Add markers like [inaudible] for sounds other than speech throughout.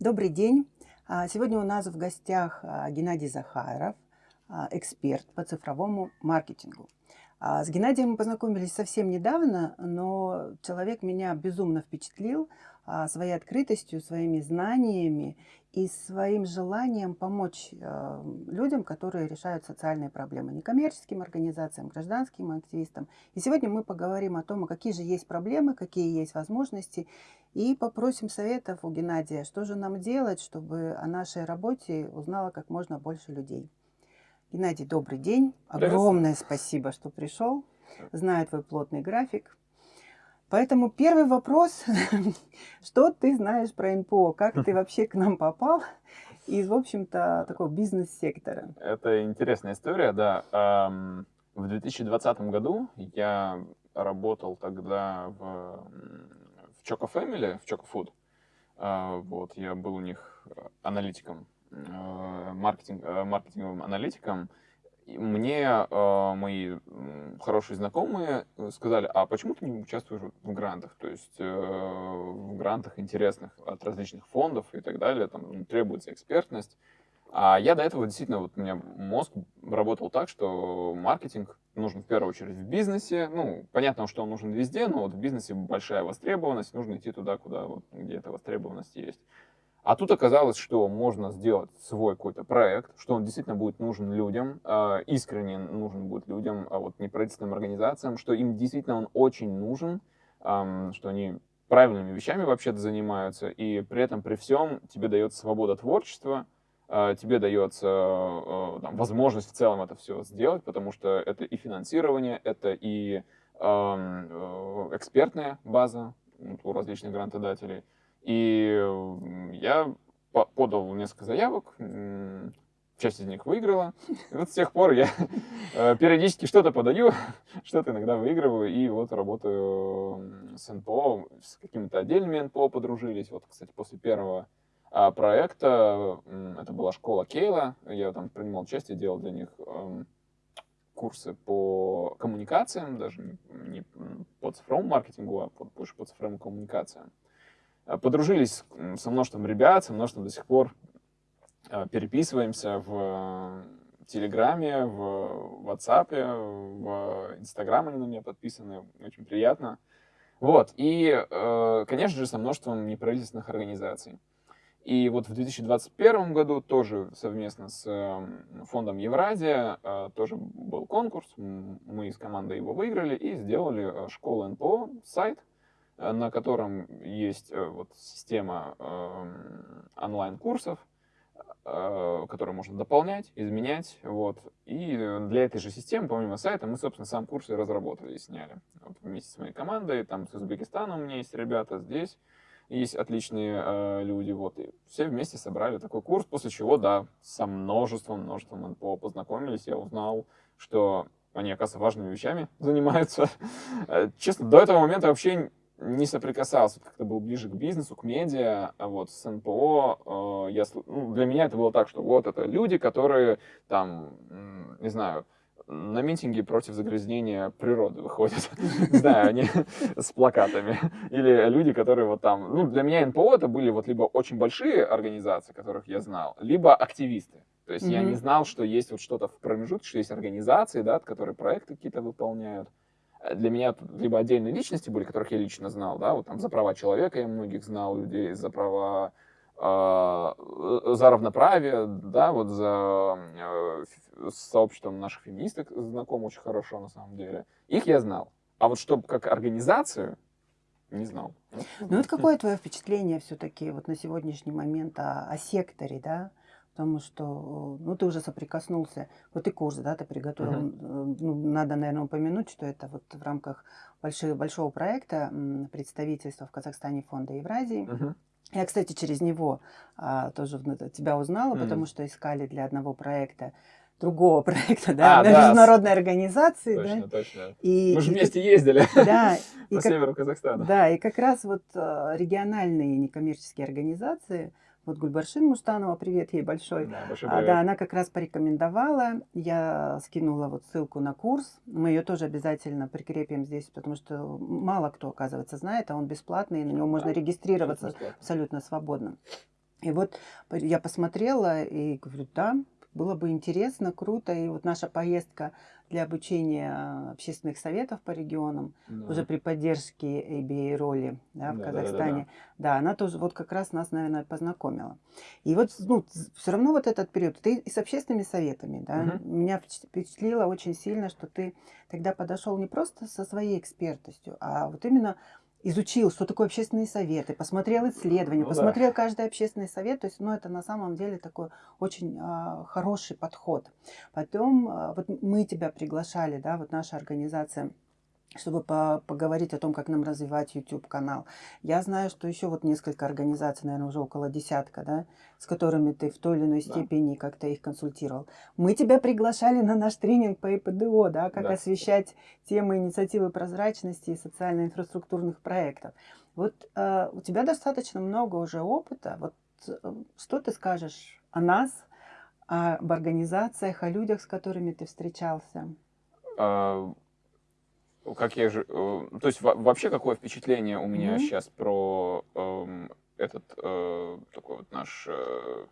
Добрый день. А, сегодня у нас в гостях а, Геннадий Захаров, а, эксперт по цифровому маркетингу. С Геннадием мы познакомились совсем недавно, но человек меня безумно впечатлил своей открытостью, своими знаниями и своим желанием помочь э, людям, которые решают социальные проблемы, некоммерческим организациям, гражданским активистам. И сегодня мы поговорим о том, какие же есть проблемы, какие есть возможности, и попросим советов у Геннадия, что же нам делать, чтобы о нашей работе узнало как можно больше людей. Геннадий, добрый день. Огромное спасибо, что пришел. Знаю твой плотный график. Поэтому первый вопрос, [laughs] что ты знаешь про НПО, как ты [laughs] вообще к нам попал из, в общем-то, такого бизнес-сектора? Это интересная история, да. В 2020 году я работал тогда в, в Choco Family, в Choco Food. А, вот, я был у них аналитиком, э, маркетинг, э, маркетинговым аналитиком мне э, мои хорошие знакомые э, сказали, а почему ты не участвуешь в грантах? То есть э, в грантах интересных от различных фондов и так далее, там ну, требуется экспертность. А я до этого действительно, вот у меня мозг работал так, что маркетинг нужен в первую очередь в бизнесе. Ну, понятно, что он нужен везде, но вот в бизнесе большая востребованность, нужно идти туда, куда, вот, где эта востребованность есть. А тут оказалось, что можно сделать свой какой-то проект, что он действительно будет нужен людям, э, искренне нужен будет людям, а вот неправительственным организациям, что им действительно он очень нужен, э, что они правильными вещами вообще-то занимаются, и при этом, при всем, тебе дается свобода творчества, тебе дается э, там, возможность в целом это все сделать, потому что это и финансирование, это и э, экспертная база у различных грантодателей, и я подал несколько заявок, часть из них выиграла. И вот с тех пор я э, периодически что-то подаю, [laughs] что-то иногда выигрываю, и вот работаю с НПО, с какими-то отдельными НПО подружились. Вот, кстати, после первого проекта, это была школа Кейла, я там принимал участие, делал для них эм, курсы по коммуникациям, даже не по цифровому маркетингу, а больше по цифровым коммуникациям. Э, подружились со множеством ребят, со множеством до сих пор э, переписываемся в Телеграме, в WhatsApp, в Инстаграм они на меня подписаны, очень приятно. Вот, и, э, конечно же, со множеством неправительственных организаций. И вот в 2021 году тоже совместно с фондом Евразия тоже был конкурс, мы из команды его выиграли и сделали школу НПО, сайт, Э, на котором есть э, вот система эм, онлайн-курсов, э, которые можно дополнять, изменять. Вот. И для этой же системы, помимо сайта, мы, собственно, сам курс и разработали и сняли. Вот вместе с моей командой, там с Узбекистана у меня есть ребята, здесь есть отличные э, люди, вот, и все вместе собрали такой курс, после чего, да, со множеством, множеством НПО познакомились, я узнал, что они, оказывается, важными вещами [laughs] занимаются. Честно, до этого момента вообще не соприкасался, как-то был ближе к бизнесу, к медиа, а вот с НПО, э, я, ну, для меня это было так, что вот это люди, которые там, не знаю, на митинги против загрязнения природы выходят, [laughs] не знаю, они [laughs] с плакатами, или люди, которые вот там, ну, для меня НПО это были вот либо очень большие организации, которых я знал, либо активисты, то есть я не знал, что есть вот что-то в промежутке, что есть организации, да, которые проекты какие-то выполняют, Э, для меня либо отдельные личности были, которых я лично знал, да, вот там за права человека я многих знал людей, за права за равноправие, да, вот за э, сообществом наших феминисток знаком очень хорошо на самом деле. Их я знал. А вот чтобы как организацию, не знал. Ну вот какое твое впечатление все-таки вот на сегодняшний момент о, о секторе, да? потому что, ну, ты уже соприкоснулся, вот и курс, да, ты приготовил, uh-huh. ну, надо, наверное, упомянуть, что это вот в рамках большого, большого проекта представительства в Казахстане фонда Евразии. Uh-huh. Я, кстати, через него а, тоже тебя узнала, uh-huh. потому что искали для одного проекта другого [laughs] проекта, да, а, на да, международной организации. Точно, да? точно. И, Мы же вместе ездили [laughs] да, [laughs] по как, северу Казахстана. Да, и как раз вот а, региональные некоммерческие организации, вот Гульбаршин Мустанова, привет ей большой. Да, большой привет. А, да, она как раз порекомендовала. Я скинула вот ссылку на курс. Мы ее тоже обязательно прикрепим здесь, потому что мало кто, оказывается, знает, а он бесплатный, и на него можно регистрироваться абсолютно свободно. И вот я посмотрела и говорю, да, было бы интересно, круто. И вот наша поездка для обучения общественных советов по регионам, да. уже при поддержке ABA роли да, в да, Казахстане, да, да, да. да, она тоже вот как раз нас, наверное, познакомила. И вот ну, все равно вот этот период, ты и с общественными советами, да, угу. меня впечатлило очень сильно, что ты тогда подошел не просто со своей экспертностью, а вот именно изучил, что такое общественные советы, посмотрел исследования, ну, посмотрел да. каждый общественный совет, то есть, ну, это на самом деле такой очень а, хороший подход. Потом, а, вот мы тебя приглашали, да, вот наша организация чтобы по поговорить о том, как нам развивать YouTube-канал. Я знаю, что еще вот несколько организаций, наверное, уже около десятка, да, с которыми ты в той или иной степени да. как-то их консультировал. Мы тебя приглашали на наш тренинг по ИПДО, да, как да. освещать темы инициативы прозрачности и социально-инфраструктурных проектов. Вот э, у тебя достаточно много уже опыта. Вот э, что ты скажешь о нас, об организациях, о людях, с которыми ты встречался? А, как я же, э, то есть вообще какое впечатление у меня mm-hmm. сейчас про э, этот э, такой вот наш э,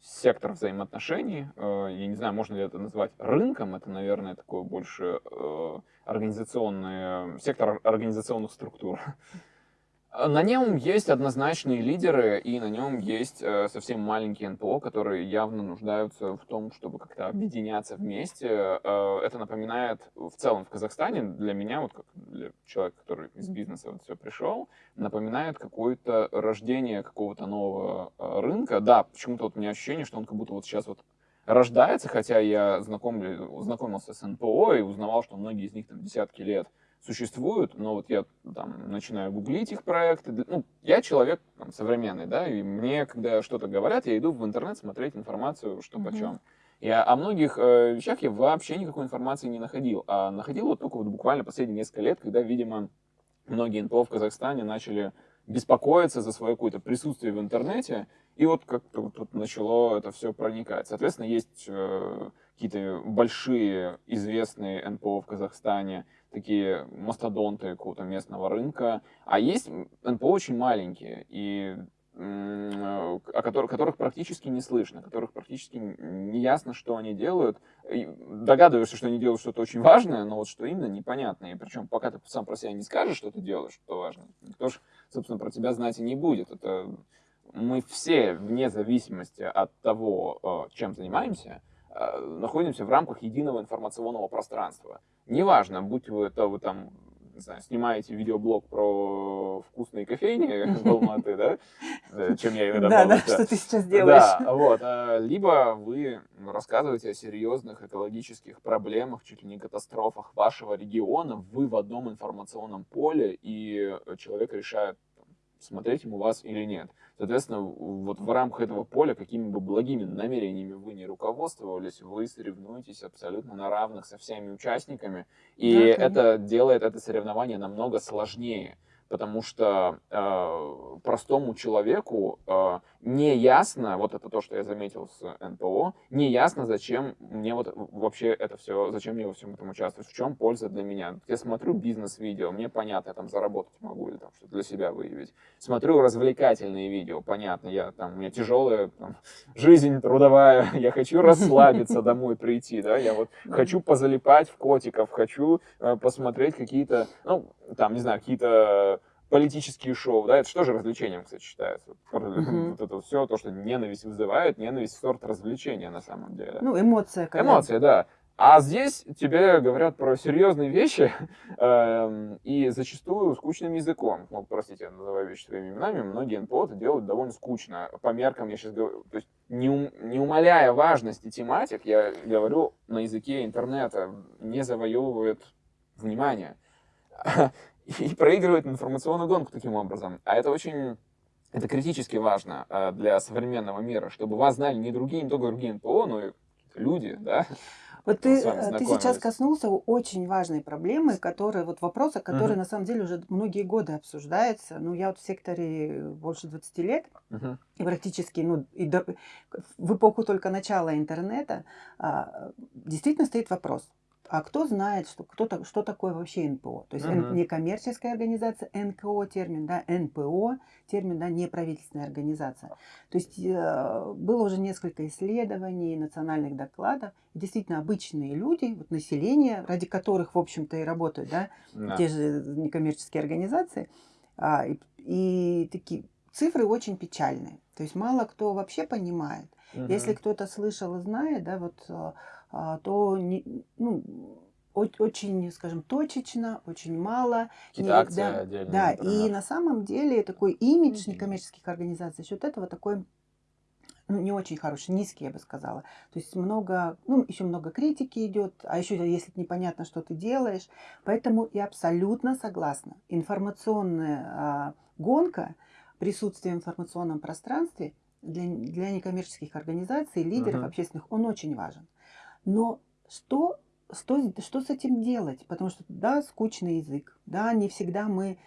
сектор взаимоотношений. Э, я не знаю, можно ли это назвать рынком. Это, наверное, такой больше э, организационный сектор организационных структур. На нем есть однозначные лидеры, и на нем есть э, совсем маленькие НПО, которые явно нуждаются в том, чтобы как-то объединяться вместе. Э, это напоминает в целом в Казахстане, для меня, вот как для человека, который из бизнеса вот все пришел, напоминает какое-то рождение какого-то нового э, рынка. Да, почему-то вот у меня ощущение, что он как будто вот сейчас вот рождается, хотя я знакомлю, знакомился с НПО и узнавал, что многие из них там десятки лет существуют, но вот я там начинаю гуглить их проекты. Ну, я человек там, современный, да, и мне, когда что-то говорят, я иду в интернет смотреть информацию, что mm-hmm. почем. Я о многих э, вещах я вообще никакой информации не находил, а находил вот только вот буквально последние несколько лет, когда, видимо, многие НПО в Казахстане начали беспокоиться за свое какое-то присутствие в интернете, и вот как-то вот тут начало это все проникать. Соответственно, есть э, какие-то большие известные НПО в Казахстане, такие мастодонты какого-то местного рынка, а есть НПО очень маленькие, и о которых, которых практически не слышно, которых практически не ясно, что они делают. И догадываешься, что они делают что-то очень важное, но вот что именно, непонятно. И причем, пока ты сам про себя не скажешь, что ты делаешь, что важно, никто же, собственно, про тебя знать и не будет. Это мы все, вне зависимости от того, э, чем занимаемся, находимся в рамках единого информационного пространства. Неважно, будь вы это вы там не знаю, снимаете видеоблог про вкусные кофейни [laughs] в Алматы, да, чем я иногда Да, да, что ты сейчас делаешь. Да, вот. А, либо вы рассказываете о серьезных экологических проблемах, чуть ли не катастрофах вашего региона, вы в одном информационном поле, и человек решает, смотреть ему вас или нет. Соответственно, вот в рамках этого поля, какими бы благими намерениями вы не руководствовались, вы соревнуетесь абсолютно на равных со всеми участниками, и да, это делает это соревнование намного сложнее потому что э, простому человеку э, не ясно, вот это то, что я заметил с НПО, не ясно, зачем мне вот вообще это все, зачем мне во всем этом участвовать, в чем польза для меня. Я смотрю бизнес-видео, мне понятно, я там заработать могу или там что-то для себя выявить. Смотрю развлекательные видео, понятно, я там, у меня тяжелая там, [laughs] жизнь трудовая, [laughs] я хочу расслабиться [laughs] домой прийти, да, я вот хочу позалипать в котиков, хочу э, посмотреть какие-то, ну, там, не знаю, какие-то политические шоу, да, это что же развлечением, кстати, считается. Mm-hmm. Вот это все, то, что ненависть вызывает, ненависть сорт развлечения на самом деле. Ну, эмоция, конечно. Эмоция, да. А здесь тебе говорят про серьезные вещи [laughs] э, и зачастую скучным языком. Ну, простите, я называю вещи своими именами. Многие НПО это делают довольно скучно. По меркам я сейчас говорю, то есть не, ум, не умаляя важности тематик, я говорю на языке интернета, не завоевывает внимание. [laughs] и проигрывает информационную гонку таким образом. А это очень это критически важно э, для современного мира, чтобы вас знали не другие, не только другие НПО, но и люди, да. Вот ты, э, ты сейчас коснулся очень важной проблемы, которая, вот вопроса, который uh-huh. на самом деле уже многие годы обсуждается. Ну, я вот в секторе больше 20 лет, uh-huh. и практически, ну, и до, в эпоху только начала интернета, а, действительно стоит вопрос, а кто знает, что, кто, что такое вообще НПО? То есть Мгм. некоммерческая организация, НКО термин, да, НПО термин, да, неправительственная организация. То есть э, было уже несколько исследований, национальных докладов. Действительно, обычные люди, вот население, ради которых, в общем-то, и работают, да, Да. те же некоммерческие организации, а, и, и такие цифры очень печальные. То есть мало кто вообще понимает. Если Мгм. кто-то слышал и знает, да, вот, а, то не, ну, очень, скажем, точечно, очень мало. Какие-то акции да, например. и на самом деле такой имидж некоммерческих организаций, за счет этого такой ну, не очень хороший, низкий, я бы сказала. То есть много, ну, еще много критики идет, а еще если непонятно, что ты делаешь. Поэтому я абсолютно согласна. Информационная а, гонка, присутствие в информационном пространстве для, для некоммерческих организаций, лидеров Мгм. общественных, он очень важен. Но что, что, что с этим делать? Потому что, да, скучный язык, да, не всегда мы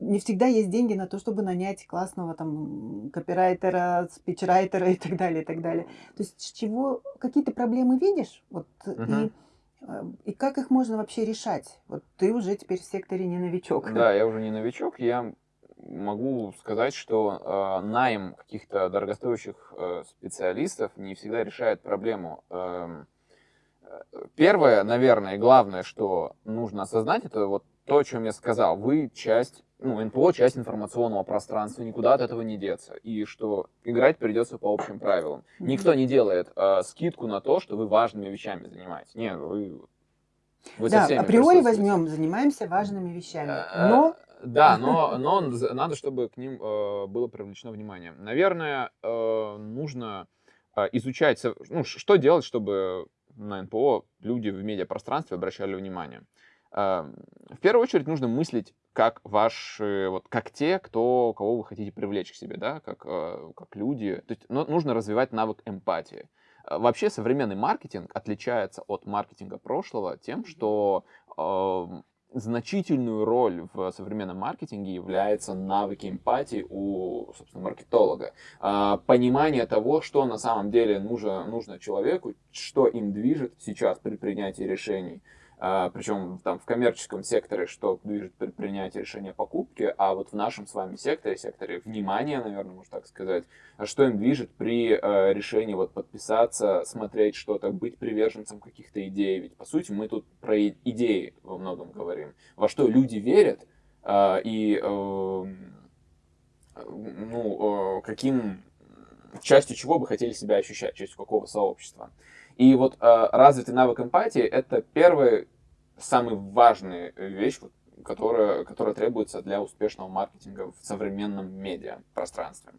не всегда есть деньги на то, чтобы нанять классного там копирайтера, спичрайтера и так далее, и так далее. То есть с чего какие-то проблемы видишь, вот и Мгм. э, и как их можно вообще решать? Вот ты уже теперь в секторе не новичок. Да, я уже не новичок, я могу сказать, что э, найм каких-то дорогостоящих э, специалистов не всегда решает проблему. Э, Первое, наверное, главное, что нужно осознать, это вот то, о чем я сказал. Вы часть, ну, НПО часть информационного пространства, никуда от этого не деться. И что играть придется по общим правилам. Никто не делает э, скидку на то, что вы важными вещами занимаетесь. Нет, вы, вы Да, априори возьмем, занимаемся важными вещами. Э, Но Да, но, но надо, чтобы к ним э, было привлечено внимание. Наверное, э, нужно э, изучать, ну, что делать, чтобы на НПО люди в медиапространстве обращали внимание. Э, В первую очередь нужно мыслить как ваши, вот как те, кто, кого вы хотите привлечь к себе, да, как, э, как люди. То есть ну, нужно развивать навык эмпатии. Э, Вообще современный маркетинг отличается от маркетинга прошлого тем, что э, значительную роль в современном маркетинге является навыки эмпатии у, собственно, маркетолога. А, Понимание того, что на самом деле нужно, нужно человеку, что им движет сейчас при принятии решений. А, Причем там в коммерческом секторе, что движет при принятии решения о покупке, а вот в нашем с вами секторе, секторе внимания, наверное, можно так сказать, а что им движет при э, решении вот подписаться, смотреть что-то, быть приверженцем каких-то идей. Ведь по сути мы тут про идеи во многом говорим. Во что люди верят и э, ну, э, каким частью чего бы хотели себя ощущать, частью какого сообщества. И вот э, развитый навык эмпатии это первая, самая важная вещь, вот, которая, которая требуется для успешного маркетинга в современном медиа пространстве.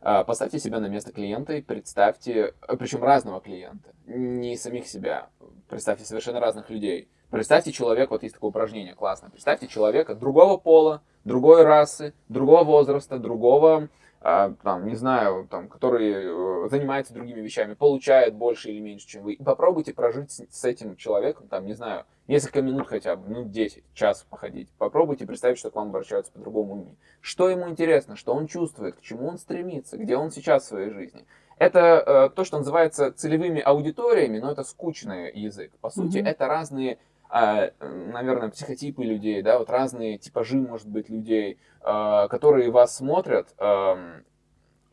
А, Поставьте себя на место клиента и представьте, э, причем разного клиента, не самих себя, представьте совершенно разных людей. Представьте человека, вот есть такое упражнение классное, представьте человека другого пола, другой расы, другого возраста, другого, там, не знаю, там, который э, занимается другими вещами, получает больше или меньше, чем вы. И попробуйте прожить с, с этим человеком, там, не знаю, несколько минут хотя бы, минут 10, час походить. Попробуйте представить, что к вам обращаются по-другому людьми. Что ему интересно, что он чувствует, к чему он стремится, где он сейчас в своей жизни. Это э, то, что называется целевыми аудиториями, но это скучный язык. По сути, Мгм. это разные, э, наверное, психотипы людей, да, вот разные типажи, может быть, людей, э, которые вас смотрят, эм,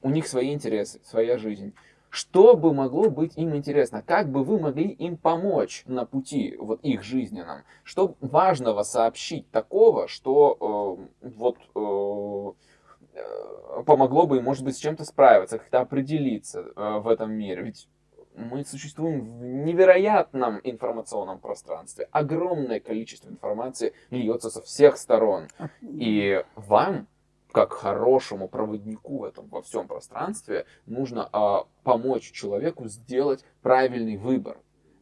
у них свои интересы, своя жизнь. Что бы могло быть им интересно? Как бы вы могли им помочь на пути вот их жизненном? Что важного сообщить такого, что э, вот э, помогло бы им, может быть, с чем-то справиться, как-то определиться э, в этом мире? Ведь мы существуем в невероятном информационном пространстве. Огромное количество информации льется со всех сторон. И вам, как хорошему проводнику в этом во всем пространстве, нужно а, помочь человеку сделать правильный выбор.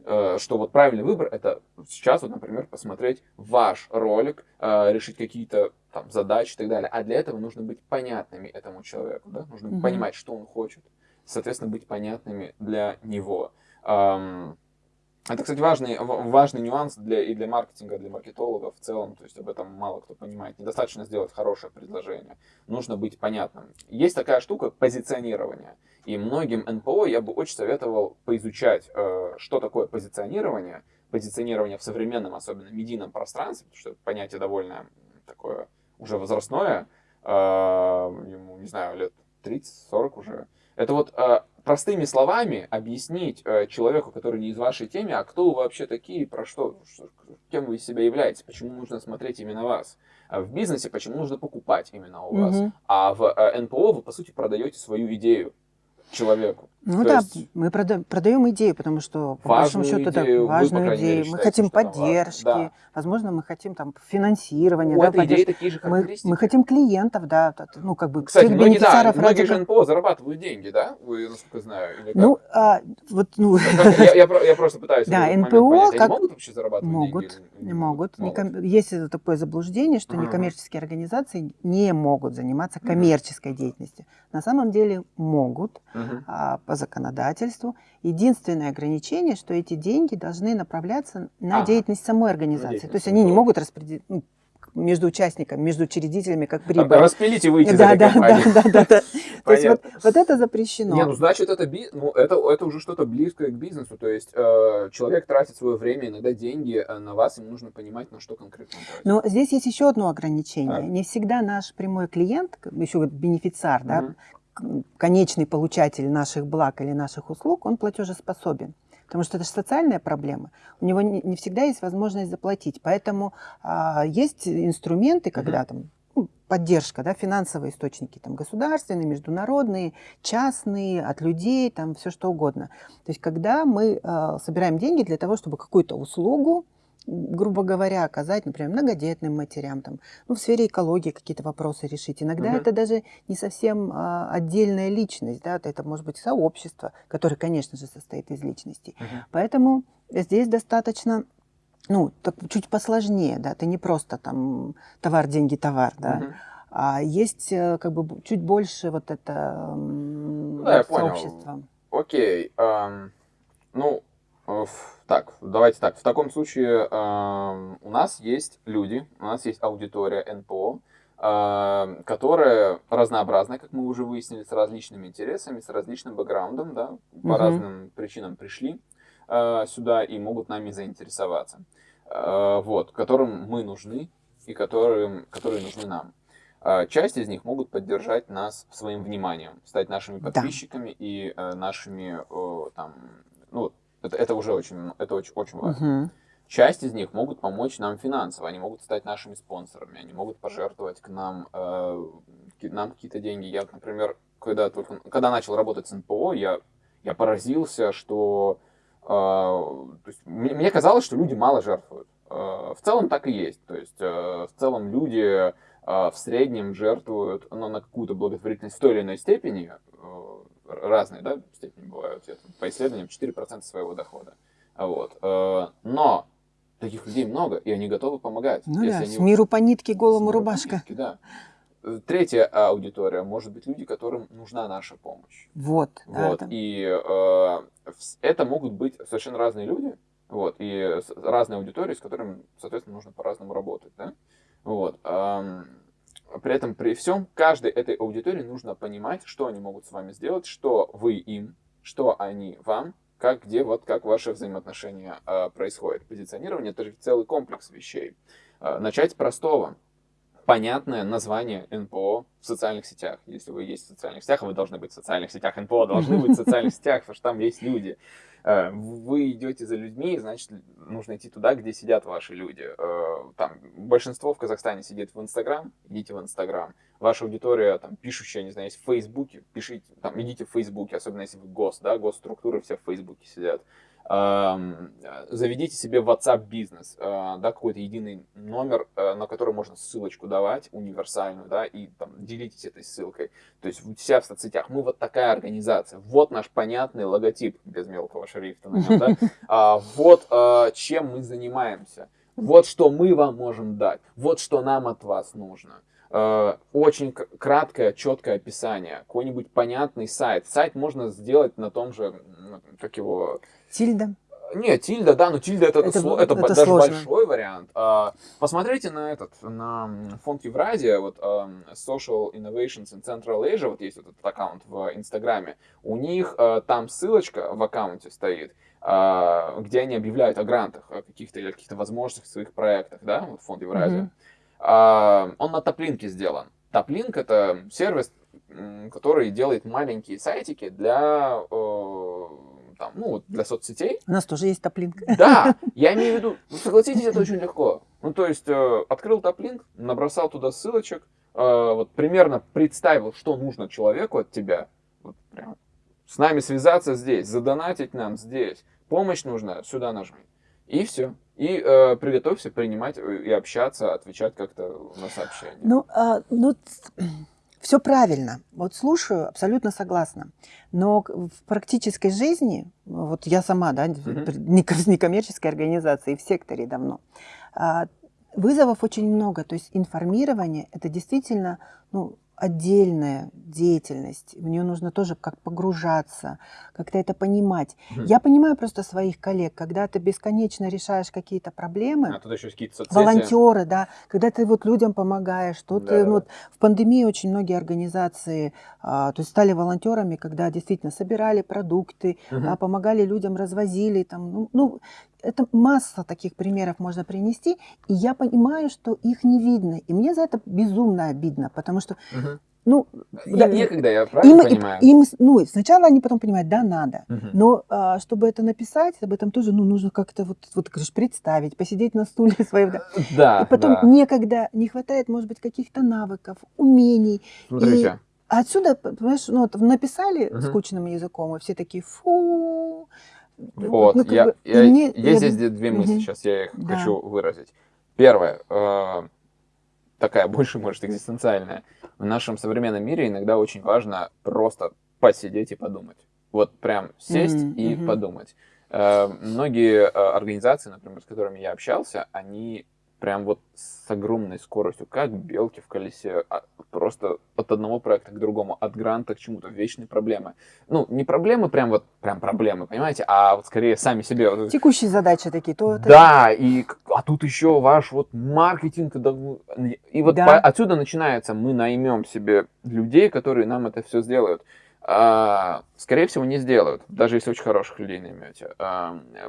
Э, что вот правильный выбор это сейчас, вот, например, посмотреть ваш ролик, э, решить какие-то там задачи и так далее. А для этого нужно быть понятными этому человеку, да? Нужно Мгм. понимать, что он хочет, соответственно, быть понятными для него. Это, кстати, важный, важный нюанс для, и для маркетинга, для маркетологов в целом. То есть об этом мало кто понимает. Недостаточно сделать хорошее предложение. Нужно быть понятным. Есть такая штука позиционирование. И многим НПО я бы очень советовал поизучать, э, что такое позиционирование, позиционирования в современном, особенно медийном пространстве, потому что понятие довольно такое уже возрастное, э, ему, не знаю, лет 30-40 уже. Это вот э, простыми словами объяснить э, человеку, который не из вашей темы, а кто вы вообще такие, про что, кем вы из себя являетесь, почему нужно смотреть именно вас. А в бизнесе почему нужно покупать именно у вас. А в э, НПО вы, по сути, продаете свою идею человеку. Ну То да, мы продаем, продаем идею, потому что по большому счету идею, да, важную вы, идею. Мере, мы хотим поддержки, да. возможно, мы хотим там финансирования. У да, этой идеи такие же мы, мы хотим клиентов, да, ну как бы Кстати, многие, да, многие же НПО зарабатывают деньги, да? Вы, насколько знаю, или как? Ну, а, вот, ну... Я, я, я просто пытаюсь [laughs] да, НПО. Как... Могут вообще зарабатывать могут, деньги? Могут, могут. Неком... Есть такое заблуждение, что некоммерческие организации не могут заниматься коммерческой деятельностью. На самом деле могут а, по законодательству. Единственное ограничение, что эти деньги должны направляться на ага. деятельность самой организации. То есть они не могут распределить, ну, между участниками, между учредителями, как прибыль. Распилить и выйти да, из да, да, да, да, да. То есть вот, вот это запрещено. Не, ну значит это, би... ну, это, это уже что-то близкое к бизнесу. То есть э, человек тратит свое время, иногда деньги э, на вас, ему нужно понимать, на что конкретно он тратит. Но здесь есть еще одно ограничение. Так. Не всегда наш прямой клиент, еще бенефициар, угу. да, конечный получатель наших благ или наших услуг, он платежеспособен. Потому что это же социальная проблема. У него не, не всегда есть возможность заплатить. Поэтому а, есть инструменты, когда там ну, поддержка, да, финансовые источники, там, государственные, международные, частные, от людей, там, все что угодно. То есть, когда мы э, собираем деньги для того, чтобы какую-то услугу грубо говоря, оказать, например, многодетным матерям, там, ну, в сфере экологии какие-то вопросы решить. Иногда угу. это даже не совсем а, отдельная личность, да, это может быть сообщество, которое, конечно же, состоит из личностей. Угу. Поэтому здесь достаточно ну, так, чуть посложнее, да, ты не просто там товар, деньги, товар, да, угу. а есть э, как бы чуть больше вот это да, сообщество. Понял. Окей, um, ну, так, давайте так. В таком случае э, у нас есть люди, у нас есть аудитория НПО, э, которая разнообразная, как мы уже выяснили, с различными интересами, с различным бэкграундом, да, по угу. разным причинам пришли э, сюда и могут нами заинтересоваться. Э, вот, которым мы нужны и которым, которые нужны нам. Э, часть из них могут поддержать нас своим вниманием, стать нашими подписчиками да. и э, нашими э, там, ну, это, это уже очень, это очень, очень важно. Угу. Часть из них могут помочь нам финансово, они могут стать нашими спонсорами, они могут пожертвовать к нам, э, нам какие-то деньги. Я, например, когда, только, когда начал работать с НПО, я, я поразился, что э, то есть, мне, мне казалось, что люди мало жертвуют. Э, в целом так и есть. То есть э, в целом люди э, в среднем жертвуют ну, на какую-то благотворительность в той или иной степени. Э, разные да, степени бывают, я, по исследованиям 4% своего дохода. Вот. Э, но таких людей много, и они готовы помогать. Ну да, они... с миру по нитке, голому рубашка. По нитке, да. Третья аудитория может быть люди, которым нужна наша помощь. Вот. вот. Да, И э, это могут быть совершенно разные люди, вот, и разные аудитории, с которыми, соответственно, нужно по-разному работать, да. Вот. При этом, при всем, каждой этой аудитории нужно понимать, что они могут с вами сделать, что вы им, что они вам, как, где, вот как ваши взаимоотношения э, происходят. Позиционирование – это же целый комплекс вещей. Э, начать с простого. Понятное название НПО в социальных сетях. Если вы есть в социальных сетях, вы должны быть в социальных сетях. НПО должны быть в социальных сетях, потому что там есть люди. Э, вы идете за людьми, значит, нужно идти туда, где сидят ваши люди. Э, там большинство в Казахстане сидит в Инстаграм, идите в Инстаграм. Ваша аудитория, там, пишущая, не знаю, есть в Фейсбуке, пишите, там, идите в Фейсбуке, особенно если вы ГОС, да, госструктуры все в Фейсбуке сидят заведите себе WhatsApp бизнес, э, да, какой-то единый номер, э, на который можно ссылочку давать, универсальную, да, и там делитесь этой ссылкой. То есть у себя в соцсетях. Мы вот такая организация, вот наш понятный логотип без мелкого шрифта на нем, да, [laughs] а, вот э, чем мы занимаемся, вот что мы вам можем дать, вот что нам от вас нужно очень краткое, четкое описание, какой-нибудь понятный сайт. Сайт можно сделать на том же, как его, Тильда? Нет, тильда, да, но тильда это, это, сло, это, это даже сложно. большой вариант. А, посмотрите на этот, на фонд Евразия, вот um, Social Innovations in Central Asia, вот есть этот аккаунт в Инстаграме. У них uh, там ссылочка в аккаунте стоит. а, где они объявляют о грантах, о каких-то или каких-то возможностях в своих проектах, да, вот фонд Евразия. Mm-hmm. Он на топлинке сделан. Топлинк это сервис, который делает маленькие сайтики для там, ну, для соцсетей. У нас тоже есть топлинк. Да, [laughs] я имею в виду, ну, согласитесь, это очень легко. Ну, то есть, э, открыл топлинк, набросал туда ссылочек, э, вот примерно представил, что нужно человеку от тебя, вот прям, с нами связаться здесь, задонатить нам здесь, помощь нужна, сюда нажми. И все. И э, приготовься принимать и общаться, отвечать как-то на сообщения. Ну, а, ну [clears throat] все правильно. Вот слушаю, абсолютно согласна. Но в практической жизни, вот я сама, да, mm-hmm. некоммерческой [laughs] организации, в секторе давно, а, вызовов очень много. То есть информирование – это действительно ну, отдельная деятельность, в нее нужно тоже как погружаться, как-то это понимать. Mm. Я понимаю просто своих коллег, когда ты бесконечно решаешь какие-то проблемы, а тут еще какие-то соцсети. волонтеры, да, когда ты вот людям помогаешь, что да, ты, да. вот в пандемии очень многие организации, а, то есть стали волонтерами, когда действительно собирали продукты, угу. а, помогали людям, развозили, там, ну, ну это масса таких примеров можно принести, и я понимаю, что их не видно. И мне за это безумно обидно, потому что, угу. ну... Им да, некогда, я правильно им, понимаю? Им, ну, сначала они потом понимают, да, надо. Угу. Но а, чтобы это написать, об этом тоже, ну, нужно как-то вот, вот говоришь, представить, посидеть на стуле [laughs] своем. Да. [laughs] да и потом да. некогда, не хватает, может быть, каких-то навыков, умений. Смотрите. И отсюда, понимаешь, ну, вот написали угу. скучным языком, и все такие, фу, вот, ну, я, бы, я, мне, есть я... здесь две мысли, угу. сейчас я их да. хочу выразить. Первое, э, такая больше, может, экзистенциальная. В нашем современном мире иногда очень важно просто посидеть и подумать. Вот прям сесть mm и mm подумать. Э, многие э, организации, например, с которыми я общался, они прям вот с огромной скоростью, как белки в колесе, а, просто от одного проекта к другому, от гранта к чему-то, вечные проблемы. Ну, не проблемы прям вот, прям проблемы, понимаете, а вот скорее сами себе. Текущие задачи такие. То да, и, а тут еще ваш вот маркетинг, и вот да. по, отсюда начинается, мы наймем себе людей, которые нам это все сделают. А, скорее всего, не сделают, даже если очень хороших людей наймете.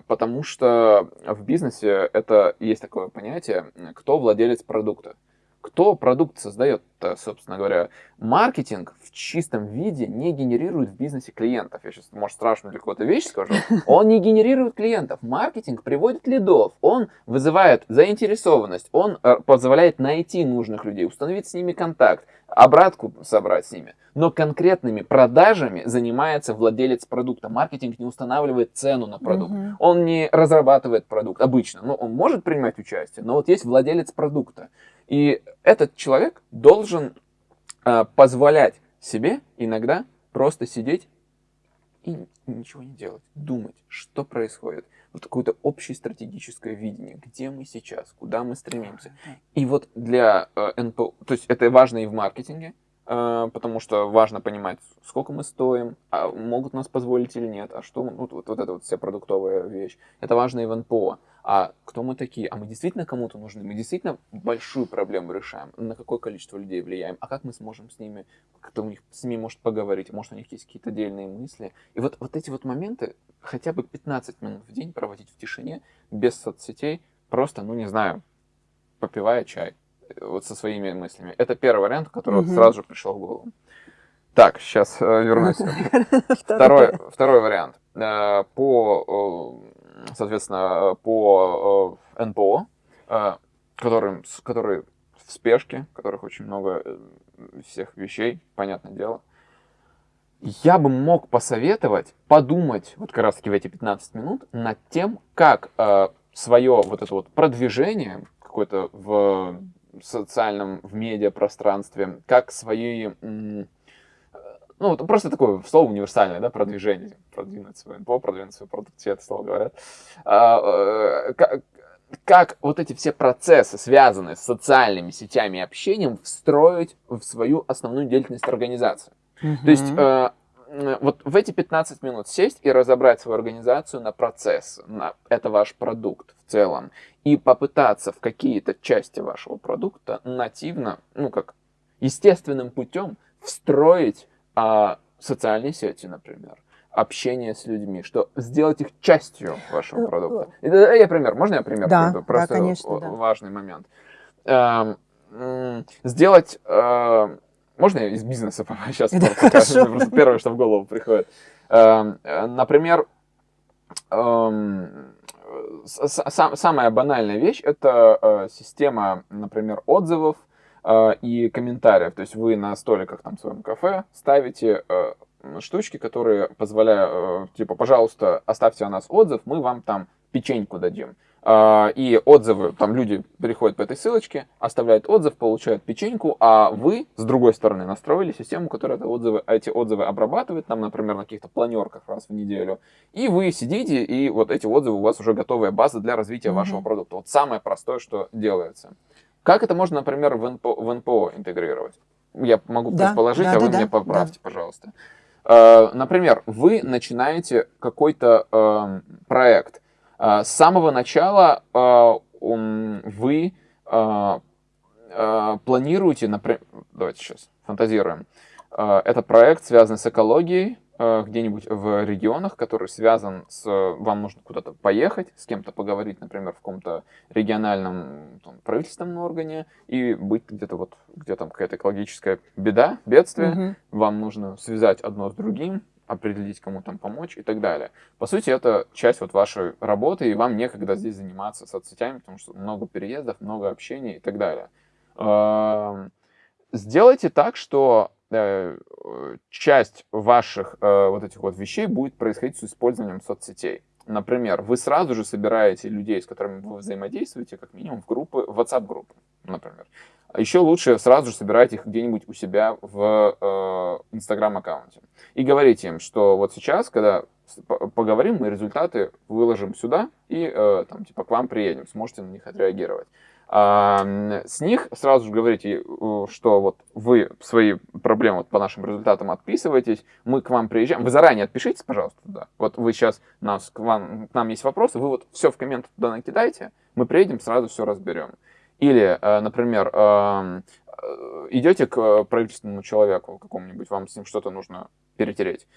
Потому что в бизнесе это есть такое понятие, кто владелец продукта. Кто продукт создает, собственно говоря, маркетинг в чистом виде не генерирует в бизнесе клиентов. Я сейчас, может, страшную для кого-то вещь скажу. Он не генерирует клиентов. Маркетинг приводит лидов. Он вызывает заинтересованность. Он э, позволяет найти нужных людей, установить с ними контакт, обратку собрать с ними. Но конкретными продажами занимается владелец продукта. Маркетинг не устанавливает цену на продукт. Угу. Он не разрабатывает продукт обычно. Ну, он может принимать участие, но вот есть владелец продукта. И этот человек должен э, позволять себе иногда просто сидеть и ничего не делать, думать, что происходит. Вот какое-то общее стратегическое видение, где мы сейчас, куда мы стремимся. И вот для э, НПО, то есть это важно и в маркетинге, э, потому что важно понимать, сколько мы стоим, а могут нас позволить или нет, а что, вот, вот, вот эта вот вся продуктовая вещь. Это важно и в НПО а кто мы такие, а мы действительно кому-то нужны, мы действительно большую проблему решаем, на какое количество людей влияем, а как мы сможем с ними, кто у них с ними может поговорить, может у них есть какие-то отдельные мысли. И вот, вот эти вот моменты, хотя бы 15 минут в день проводить в тишине, без соцсетей, просто, ну не знаю, попивая чай, э, вот со своими мыслями. Это первый вариант, который угу. вот сразу же пришел в голову. Так, сейчас э, вернусь. [laughs] [laughs] Второй, второй вариант. Э, по соответственно, по э, НПО, э, которым, которые в спешке, которых очень много э, всех вещей, понятное дело. Я бы мог посоветовать подумать вот как раз таки в эти 15 минут над тем, как э, свое вот это вот продвижение какое-то в социальном, в медиапространстве, как свои ну, просто такое слово универсальное, да, продвижение, продвинуть свой НПО, продвинуть свой продукт, все это слово говорят. А, э, как, как вот эти все процессы, связанные с социальными сетями и общением, встроить в свою основную деятельность организации. Mm-hmm. То есть э, вот в эти 15 минут сесть и разобрать свою организацию на процесс, на это ваш продукт в целом, и попытаться в какие-то части вашего продукта нативно, ну как естественным путем встроить а, социальные сети, например, общение с людьми, что сделать их частью вашего э, продукта. Э. Я пример, можно я пример? Да, Просто да, конечно, да. важный момент. Эм, сделать... Э, можно я из бизнеса [laughs] сейчас да, покажу? Просто первое, что в голову приходит. Эм, например, эм, самая банальная вещь – это система, например, отзывов, и комментариев. То есть вы на столиках там в своем кафе ставите штучки, которые позволяют, э, типа, пожалуйста, оставьте о нас отзыв, мы вам там печеньку дадим. А, и отзывы, там люди переходят по этой ссылочке, оставляют отзыв, получают печеньку, а вы, с другой стороны, настроили систему, которая это отзывы, эти отзывы обрабатывает, там, например, на каких-то планерках раз в неделю, и вы сидите, и вот эти отзывы у вас уже готовая база для развития mm-hmm. вашего продукта. Вот самое простое, что делается. Как это можно, например, в НПО, в НПО интегрировать? Я могу да, предположить, да, а да, вы да, мне поправьте, да. пожалуйста. Э, например, вы начинаете какой-то э, проект. Э, с самого начала вы планируете, например, давайте сейчас фантазируем. Этот проект связан с экологией, Э, где-нибудь в регионах, который связан с... Вам нужно куда-то поехать, с кем-то поговорить, например, в каком-то региональном там, правительственном органе, и быть где-то вот, где там какая-то экологическая беда, бедствие, угу. вам нужно связать одно с другим, определить, кому там помочь и так далее. По сути, это часть вот вашей работы, и вам некогда здесь заниматься соцсетями, потому что много переездов, много общения и так далее. Эм, сделайте так, что Э, часть ваших э, вот этих вот вещей будет происходить с использованием соцсетей. Например, вы сразу же собираете людей, с которыми вы взаимодействуете, как минимум в группы, в WhatsApp-группы, например. А еще лучше сразу же собирать их где-нибудь у себя в э, Instagram-аккаунте. И говорите им, что вот сейчас, когда поговорим, мы результаты выложим сюда и э, там типа к вам приедем, сможете на них отреагировать. А, с них сразу же говорите, что вот вы свои проблемы вот по нашим результатам отписываетесь, мы к вам приезжаем. Вы заранее отпишитесь, пожалуйста, туда. Вот вы сейчас, нас, к, вам, к нам есть вопросы, вы вот все в комменты туда накидаете, мы приедем, сразу все разберем. Или, э, например, э, идете к правительственному человеку какому-нибудь, вам с ним что-то нужно перетереть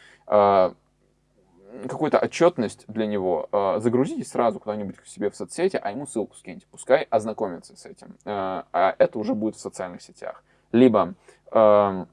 какую-то отчетность для него, э, загрузите сразу куда-нибудь к себе в соцсети, а ему ссылку скиньте, пускай ознакомится с этим. Э, а это уже будет в социальных сетях. Либо э,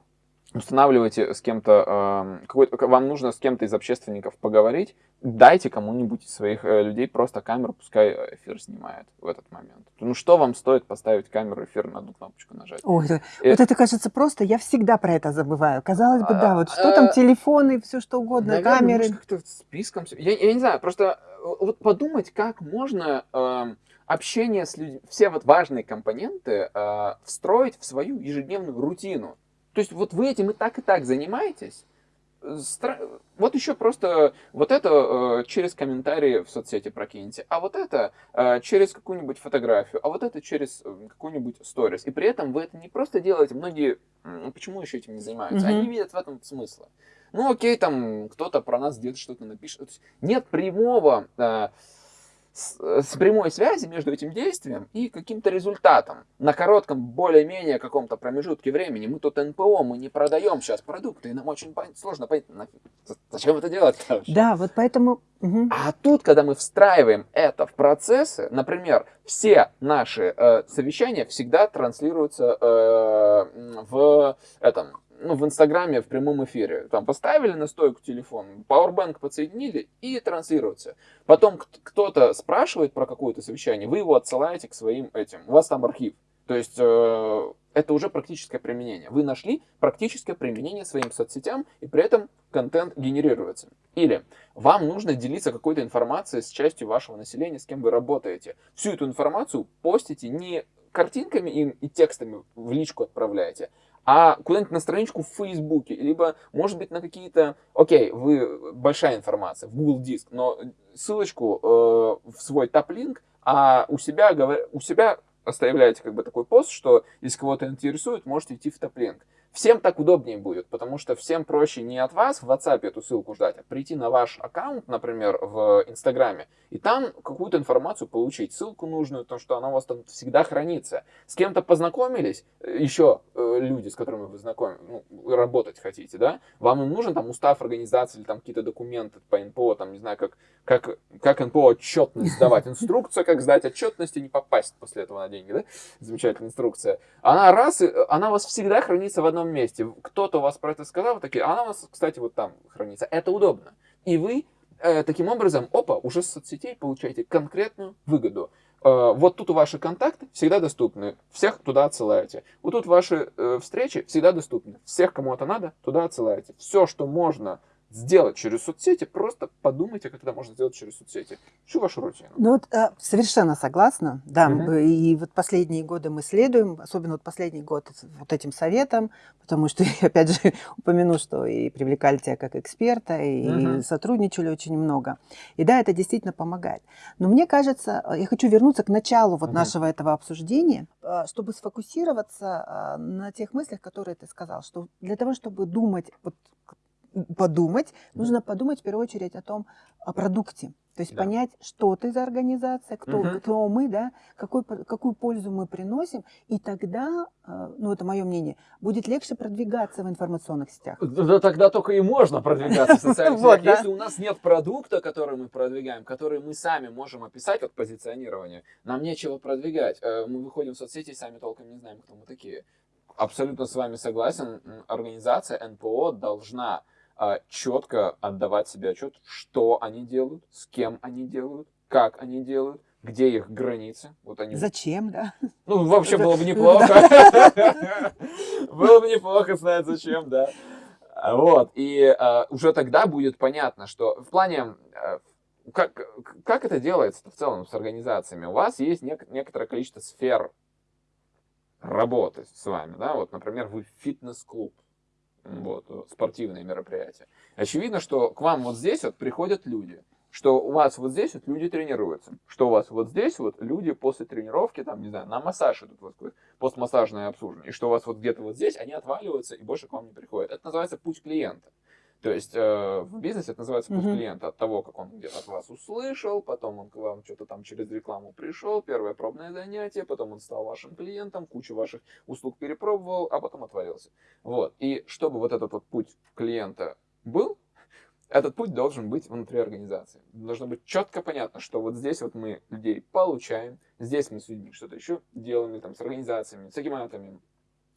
устанавливайте с кем-то, э, вам нужно с кем-то из общественников поговорить, дайте кому-нибудь из своих э, людей просто камеру, пускай эфир снимает в этот момент. Ну что вам стоит поставить камеру эфир на одну кнопочку нажать? Ой, это, и... вот это кажется просто, я всегда про это забываю. Казалось бы, да, вот что там, телефоны, все что угодно, Наверное, камеры. как-то списком. Я, я не знаю, просто э, вот подумать, как можно э, общение с людьми, все вот важные компоненты э, встроить в свою ежедневную рутину. То есть вот вы этим и так, и так занимаетесь. Вот еще просто вот это э, через комментарии в соцсети прокиньте, а вот это э, через какую-нибудь фотографию, а вот это через э, какую-нибудь сторис. И при этом вы это не просто делаете, многие, почему еще этим не занимаются? Mm-hmm. Они видят в этом смысла. Ну окей, там кто-то про нас где-то что-то напишет. Нет прямого э, с, с прямой связи между этим действием и каким-то результатом. На коротком, более-менее каком-то промежутке времени. Мы тут НПО, мы не продаем сейчас продукты, и нам очень сложно понять, зачем это делать. [laughs] Короче. Да, вот поэтому... Угу. А тут, когда мы встраиваем это в процессы, например, все наши э, совещания всегда транслируются э, в в Инстаграме в прямом эфире. Там поставили на стойку телефон, Powerbank подсоединили и транслируется. Потом кто-то спрашивает про какое-то совещание, вы его отсылаете к своим этим. У вас там архив. То есть э, это уже практическое применение. Вы нашли практическое применение своим соцсетям, и при этом контент генерируется. Или вам нужно делиться какой-то информацией с частью вашего населения, с кем вы работаете. Всю эту информацию постите не картинками и, и текстами в личку отправляете, а куда-нибудь на страничку в Фейсбуке, либо, может быть, на какие-то, окей, вы, большая информация, в Google Диск, но ссылочку э, в свой топ-линк, а у себя, у себя оставляете как бы такой пост, что если кого-то интересует, можете идти в топлинк. Всем так удобнее будет, потому что всем проще не от вас в WhatsApp эту ссылку ждать, а прийти на ваш аккаунт, например, в Инстаграме, и там какую-то информацию получить, ссылку нужную, то, что она у вас там всегда хранится. С кем-то познакомились, еще э, люди, с которыми вы знакомы, ну, работать хотите, да, вам им нужен там устав организации или там какие-то документы по НПО, там, не знаю, как, как, как НПО отчетность сдавать, инструкция, как сдать отчетность и не попасть после этого на деньги, да, замечательная инструкция. Она раз, она у вас всегда хранится в одном одном месте. Кто-то у вас про это сказал, такие, а она у вас, кстати, вот там хранится. Это удобно. И вы э, таким образом, опа, уже с соцсетей получаете конкретную выгоду. Э, вот тут ваши контакты всегда доступны, всех туда отсылаете. Вот тут ваши э, встречи всегда доступны, всех, кому это надо, туда отсылаете. Все, что можно сделать через соцсети, просто подумайте, как это можно сделать через соцсети. Всю вашу рутину. Ну вот э, совершенно согласна, да. Угу. И вот последние годы мы следуем, особенно вот последний год вот этим советом, потому что, [laughs] опять же, упомяну, что и привлекали тебя как эксперта, и угу. сотрудничали очень много. И да, это действительно помогает. Но мне кажется, э, я хочу вернуться к началу вот угу. нашего этого обсуждения, э, чтобы сфокусироваться на тех мыслях, которые ты сказал, что для того, чтобы думать вот подумать, нужно подумать в первую очередь о том, о продукте. То есть да. понять, что ты за организация, кто, угу. кто мы, да, какой, какую пользу мы приносим, и тогда, э, ну это мое мнение, будет легче продвигаться в информационных сетях. Да тогда только и можно продвигаться в [laughs] социальных сетях. Если у нас нет продукта, который мы продвигаем, который мы сами можем описать, вот позиционирование, нам нечего продвигать. Э, мы выходим в соцсети и сами толком не знаем, кто мы такие. Абсолютно с вами согласен. Организация НПО должна четко отдавать себе отчет, что они делают, с кем они делают, как они делают, где их границы. Вот они... Зачем, да? Ну, вообще было бы неплохо. [laughs] Было бы неплохо знать, зачем, да. Вот, и а, уже тогда будет понятно, что в плане, а, как, как это делается в целом с организациями? У вас есть нек некоторое количество сфер работы с вами, да, вот, например, вы фитнес-клуб, вот, спортивные мероприятия. Очевидно, что к вам вот здесь вот приходят люди, что у вас вот здесь вот люди тренируются, что у вас вот здесь вот люди после тренировки, там, не знаю, на массаж идут, вот, постмассажное обслуживание, и что у вас вот где-то вот здесь они отваливаются и больше к вам не приходят. Это называется путь клиента. То есть э, в бизнесе это называется путь mm-hmm. клиента от того, как он где-то от вас услышал, потом он к вам что-то там через рекламу пришел, первое пробное занятие, потом он стал вашим клиентом, кучу ваших услуг перепробовал, а потом отвалился. Вот. И чтобы вот этот вот путь клиента был, этот путь должен быть внутри организации. Должно быть четко понятно, что вот здесь вот мы людей получаем, здесь мы с людьми что-то еще делаем, там, с организациями, с агиматами,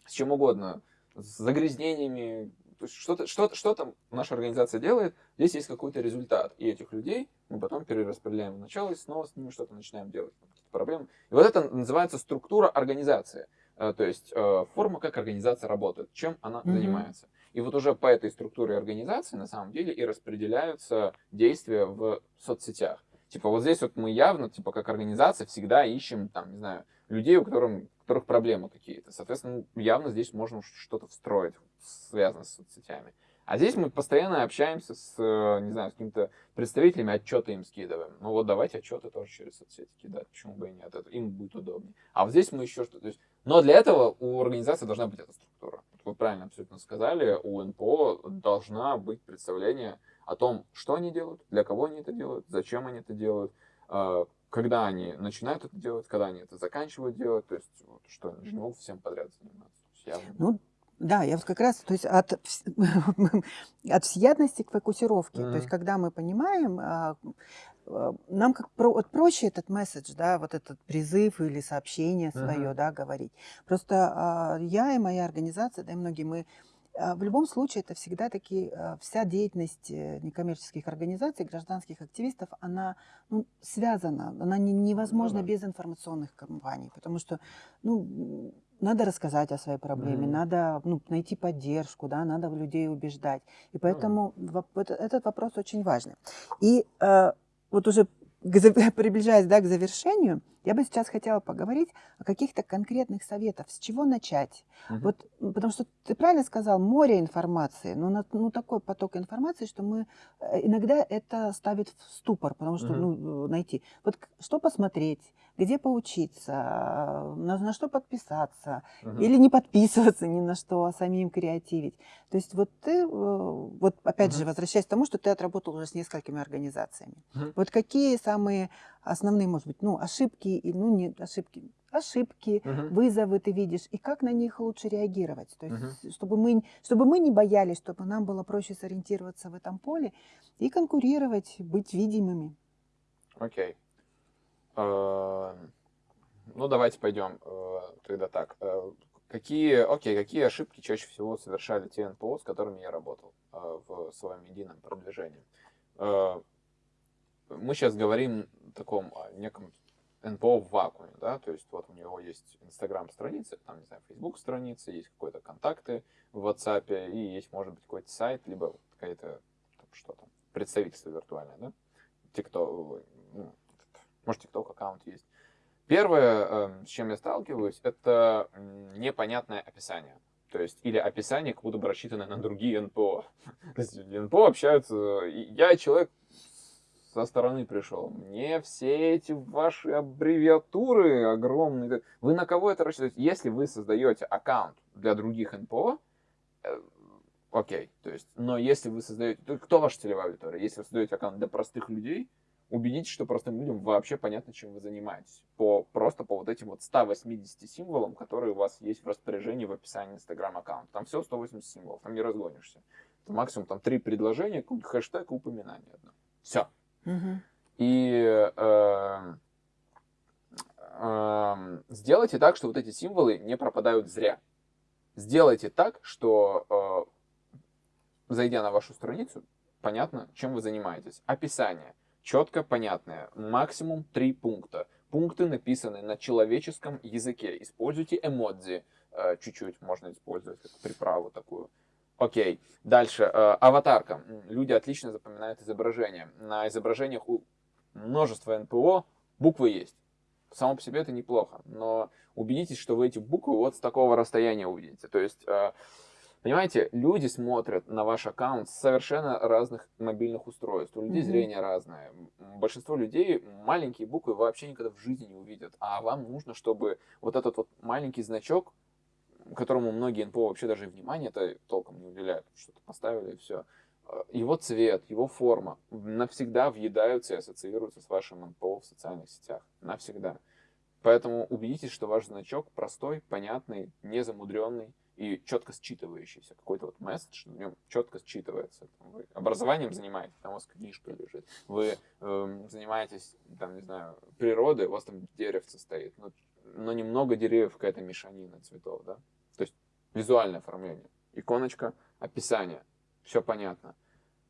с чем угодно, с загрязнениями, то есть что-то что, что там наша организация делает, здесь есть какой-то результат. И этих людей мы потом перераспределяем в начало и снова с ними что-то начинаем делать. Проблемы. И вот это называется структура организации. Э, то есть э, форма, как организация работает, чем она mm-hmm. занимается. И вот уже по этой структуре организации на самом деле и распределяются действия в соцсетях. Типа вот здесь вот мы явно, типа как организация, всегда ищем, там, не знаю, людей, у которых, у которых проблемы какие-то. Соответственно, явно здесь можно что-то встроить, связанное с соцсетями. А здесь мы постоянно общаемся с, э, не знаю, с какими-то представителями, отчеты им скидываем. Ну вот давайте отчеты тоже через соцсети кидать, почему бы и нет, это им будет удобнее. А вот здесь мы еще что-то... Но для этого у организации должна быть эта структура. Вы правильно абсолютно сказали, у НПО должна быть представление о том, что они делают, для кого они это делают, зачем они это делают, э, когда они начинают это делать, когда они это заканчивают делать, то есть вот, что они же могут всем подряд заниматься. Явно... Ну, да, я вот как раз, то есть от, [laughs] от всеядности к фокусировке. Mm-hmm. То есть когда мы понимаем, а, а, нам как про, вот проще этот месседж, да, вот этот призыв или сообщение свое, mm-hmm. да, говорить. Просто а, я и моя организация, да и многие мы в любом случае, это всегда таки а, вся деятельность э, некоммерческих организаций, гражданских активистов, она ну, связана, она не, невозможна без информационных кампаний, потому что ну, надо рассказать о своей проблеме, mm-hmm. надо ну, найти поддержку, да, надо людей убеждать. И поэтому mm-hmm. этот вопрос очень важный. И э, вот уже [laughs] приближаясь да, к завершению, я бы сейчас хотела поговорить о каких-то конкретных советах, с чего начать. Угу. Вот, потому что ты правильно сказал, море информации, но ну, ну, такой поток информации, что мы э, иногда это ставит в ступор, потому что угу. ну, найти. Вот что посмотреть, где поучиться, на, на что подписаться, Мгм. или не подписываться ни на что, а самим креативить. То есть вот ты, э, вот опять же, Мгм. возвращаясь к тому, что ты отработал уже с несколькими организациями. Мгм. Вот какие самые основные, может быть, ну, ошибки, и, ну, не ошибки, ошибки, Мгм. вызовы ты видишь, и как на них лучше реагировать. То есть, Мгм. чтобы, мы, чтобы мы не боялись, чтобы нам было проще сориентироваться в этом поле и конкурировать, быть видимыми. Окей. Э, Ну, давайте пойдем э, тогда так. Э, Какие, окей, какие ошибки чаще всего совершали те НПО, с которыми я работал э, в своем едином продвижении? Э, Мы сейчас говорим о таком о неком НПО в вакууме, да, то есть вот у него есть Инстаграм-страница, там, не знаю, Фейсбук страница, есть какие-то контакты в WhatsApp, и есть, может быть, какой-то сайт, либо какая-то, там, что там, представительство виртуальное, да, TikTok, ну, может, TikTok аккаунт есть. Первое, э, с чем я сталкиваюсь, это непонятное описание. То есть, или описание, как будто бы рассчитанное на другие НПО. [laughs] То есть, НПО общаются... Я человек со стороны пришел. Мне все эти ваши аббревиатуры огромные. Вы на кого это рассчитываете? Если вы создаете аккаунт для других НПО, э, окей. То есть, но если вы создаете... то Кто ваша целевая аудитория? Если вы создаете аккаунт для простых людей, убедитесь, что простым людям вообще понятно, чем вы занимаетесь. По, просто по вот этим вот 180 символам, которые у вас есть в распоряжении в описании Instagram аккаунта. Там все 180 символов, там не разгонишься. Это максимум там три предложения, какой-нибудь хэштег и упоминание одно. Все. Мгм. И э, э, сделайте так, что вот эти символы не пропадают зря. Сделайте так, что э, зайдя на вашу страницу, понятно, чем вы занимаетесь. Описание четко понятное, максимум три пункта. Пункты написаны на человеческом языке. Используйте эмодзи, э, чуть-чуть можно использовать как приправу такую. Окей. Дальше. э, аватарка. Люди отлично запоминают изображения. На изображениях у множества НПО буквы есть. Само по себе это неплохо, но убедитесь, что вы эти буквы вот с такого расстояния увидите. То есть, э, понимаете, люди смотрят на ваш аккаунт с совершенно разных мобильных устройств. У людей Мгм. зрение разное. Большинство людей маленькие буквы вообще никогда в жизни не увидят. А вам нужно, чтобы вот этот вот маленький значок, которому многие НПО вообще даже внимания это толком не уделяют, что-то поставили и все. Его цвет, его форма навсегда въедаются и ассоциируются с вашим НПО в социальных сетях. Навсегда. Поэтому убедитесь, что ваш значок простой, понятный, незамудренный и четко считывающийся. Какой-то вот месседж в нем четко считывается. Вы образованием занимаетесь, там у вас книжка лежит. Вы эм, занимаетесь, там, не знаю, природой, у вас там деревце стоит. Но, но немного деревьев, какая-то мешанина цветов, да? То есть визуальное оформление. Иконочка, описание. Все понятно.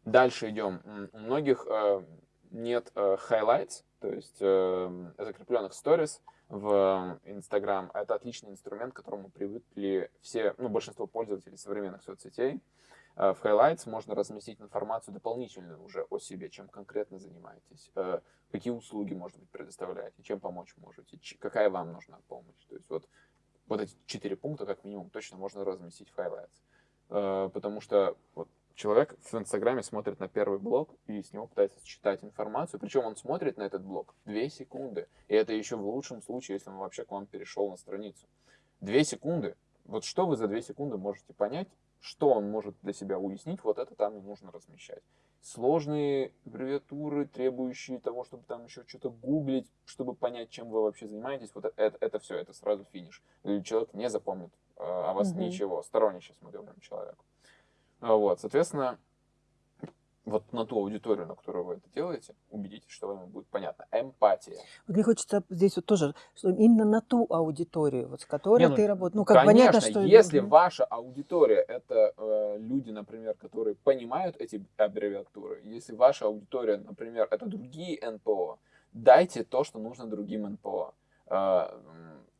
Дальше идем. У многих э, нет э, highlights, то есть э, закрепленных stories в Instagram. Это отличный инструмент, к которому привыкли все, ну, большинство пользователей современных соцсетей. Э, В highlights можно разместить информацию дополнительную уже о себе, чем конкретно занимаетесь, э, какие услуги, может быть, предоставляете, чем помочь можете, какая вам нужна помощь. То есть вот, вот эти четыре пункта, как минимум, точно можно разместить в highlights. Э, Потому что вот, человек в Инстаграме смотрит на первый блог и с него пытается считать информацию. Причем он смотрит на этот блог две секунды. И это еще в лучшем случае, если он вообще к вам перешел на страницу. Две секунды. Вот что вы за две секунды можете понять, что он может для себя уяснить, вот это там и нужно размещать. Сложные аббревиатуры, требующие того, чтобы там еще что-то гуглить, чтобы понять, чем вы вообще занимаетесь, вот это, это, все, это сразу финиш. Человек не запомнит э, о вас Мгм. ничего. Сторонний сейчас мы говорим человеку. А Вот, соответственно, вот на ту аудиторию, на которую вы это делаете, убедитесь, что вам будет понятно. Эмпатия. Вот мне хочется здесь вот тоже, что именно на ту аудиторию, вот с которой Не, ну, ты работаешь. Ну, как Конечно, понятно, что... если ваша аудитория это э, люди, например, которые понимают эти аббревиатуры, если ваша аудитория, например, это другие НПО, дайте то, что нужно другим НПО. Э,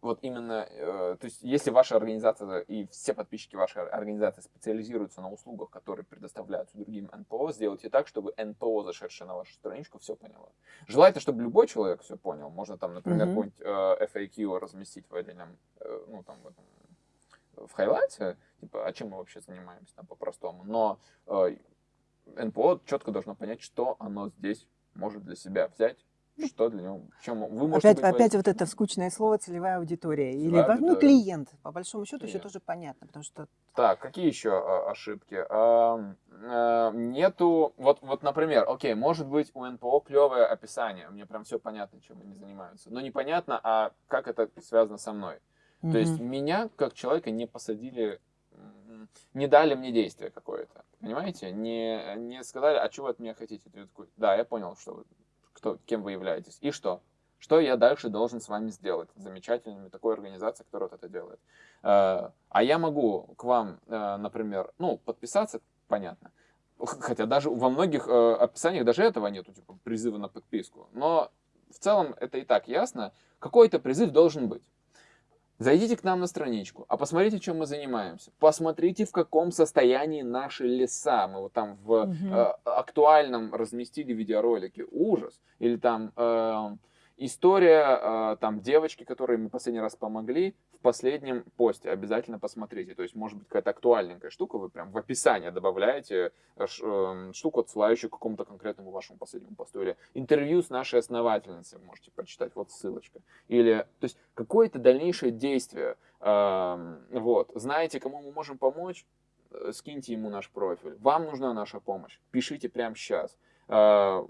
вот именно, э, то есть, если ваша организация и все подписчики вашей организации специализируются на услугах, которые предоставляются другим НПО, сделайте так, чтобы НПО, зашедшее на вашу страничку, все поняло. Желательно, чтобы любой человек все понял. Можно там, например, Мгм. какой-нибудь э, FAQ разместить в отдельном, э, ну, там, в этом в хайлайте, типа, а чем мы вообще занимаемся там по-простому. Но э, НПО четко должно понять, что оно здесь может для себя взять что для него, чем вы можете Опять, быть опять вот это скучное слово целевая аудитория. Или Целевая во- ну, аудитория. клиент. По большому счету еще Клиент. тоже понятно, потому что Так, какие еще а, ошибки? Ам, а, нету, вот, вот, например, окей, может быть у НПО клевое описание, мне прям все понятно, чем они занимаются, но непонятно, а как это связано со мной. То есть меня, как человека, не посадили, не дали мне действие какое-то, понимаете? Не, не сказали, а вы от меня хотите? Такой, да, я понял, что вы, кто, кем вы являетесь. И что? Что я дальше должен с вами сделать? Замечательными такой организацией, которая вот это делает. Э, А я могу к вам, э, например, ну, подписаться, понятно. Хотя даже во многих э, описаниях даже этого нету, типа призыва на подписку. Но в целом это и так ясно. Какой-то призыв должен быть. Зайдите к нам на страничку, а посмотрите, чем мы занимаемся. Посмотрите, в каком состоянии наши леса. Мы вот там в Мгм. э, актуальном разместили видеоролики. Ужас. Или там э, история э, там девочки, которой мы последний раз помогли, в последнем посте. Обязательно посмотрите. То есть, может быть, какая-то актуальненькая штука, вы прям в описание добавляете э, ш- э, штуку, отсылающую к какому-то конкретному вашему последнему посту. Или интервью с нашей основательницей можете прочитать, вот ссылочка. Или, то есть, какое-то дальнейшее действие. Эм, Вот. Знаете, кому мы можем помочь? Э, Скиньте ему наш профиль. Вам нужна наша помощь. Пишите прямо сейчас. Там,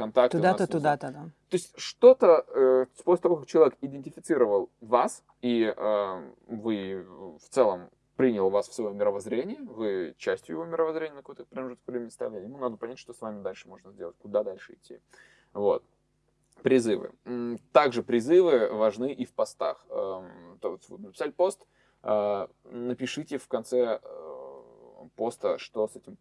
контакты туда-то, туда-то, да. То есть что-то, э, после того, как человек идентифицировал вас, и э, вы в целом принял вас в свое мировоззрение, вы частью его мировоззрения на какой-то промежуток времени стали, ему надо понять, что с вами дальше можно сделать, куда дальше идти. Вот. Призывы. Также призывы важны и в постах. Эм, вот вы написали пост, э, напишите в конце э, поста, что с этим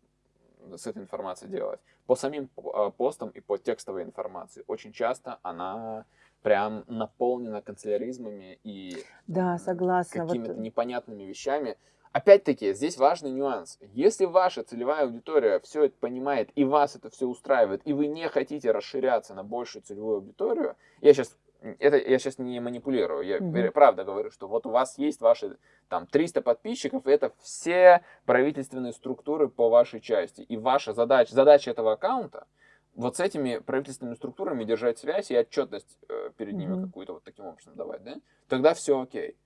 с этой информацией делать. По самим э, постам и по текстовой информации очень часто она прям наполнена канцеляризмами и Да, согласна. Вот, какими-то непонятными вещами. Опять-таки, здесь важный нюанс. Если ваша целевая аудитория все это понимает, и вас это все устраивает, и вы не хотите расширяться на большую целевую аудиторию, я сейчас это я сейчас не манипулирую, я Мгм. правда говорю, что вот у вас есть ваши там 300 подписчиков, это все правительственные структуры по вашей части. И ваша задача, задача этого аккаунта вот с этими правительственными структурами держать связь и отчетность э, перед ними Мгм. какую-то вот таким образом давать, да? Тогда все окей.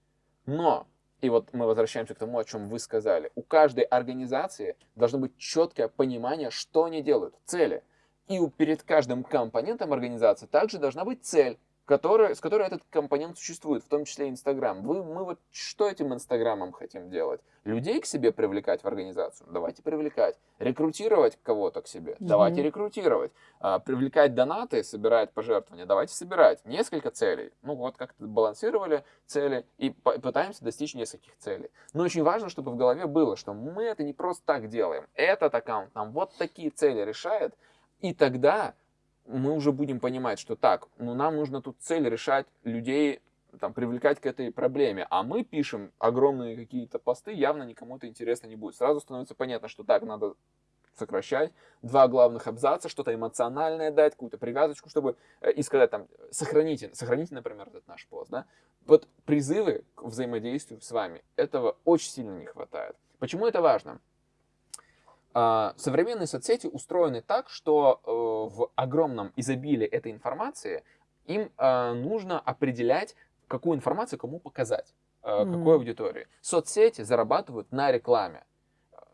Но, и вот мы возвращаемся к тому, о чем вы сказали, у каждой организации должно быть четкое понимание, что они делают, цели. И у, перед каждым компонентом организации также должна быть цель, которая, с которой этот компонент существует, в том числе Инстаграм. Вы, мы вот что этим Инстаграмом хотим делать? Людей к себе привлекать в организацию? Давайте привлекать. Рекрутировать кого-то к себе? Давайте Мгм. рекрутировать. А, привлекать донаты, собирать пожертвования? Давайте собирать. Несколько целей. Ну вот как-то балансировали цели и пытаемся достичь нескольких целей. Но очень важно, чтобы в голове было, что мы это не просто так делаем. Этот аккаунт нам вот такие цели решает, и тогда мы уже будем понимать, что так, ну нам нужно тут цель решать людей, там, привлекать к этой проблеме, а мы пишем огромные какие-то посты, явно никому это интересно не будет. Сразу становится понятно, что так надо сокращать, два главных абзаца, что-то эмоциональное дать, какую-то привязочку, чтобы э, и сказать там, сохраните, сохраните, например, этот наш пост, да. Вот призывы к взаимодействию с вами, этого очень сильно не хватает. Почему это важно? А, Современные соцсети устроены так, что э, в огромном изобилии этой информации им э, нужно определять, какую информацию кому показать, э, какой аудитории. Соцсети зарабатывают на рекламе.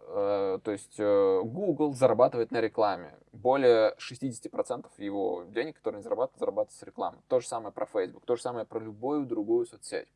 Э, То есть Google зарабатывает на рекламе. Более 60% его денег, которые они зарабатывают, зарабатывают с рекламы. То же самое про Facebook, то же самое про любую другую соцсеть.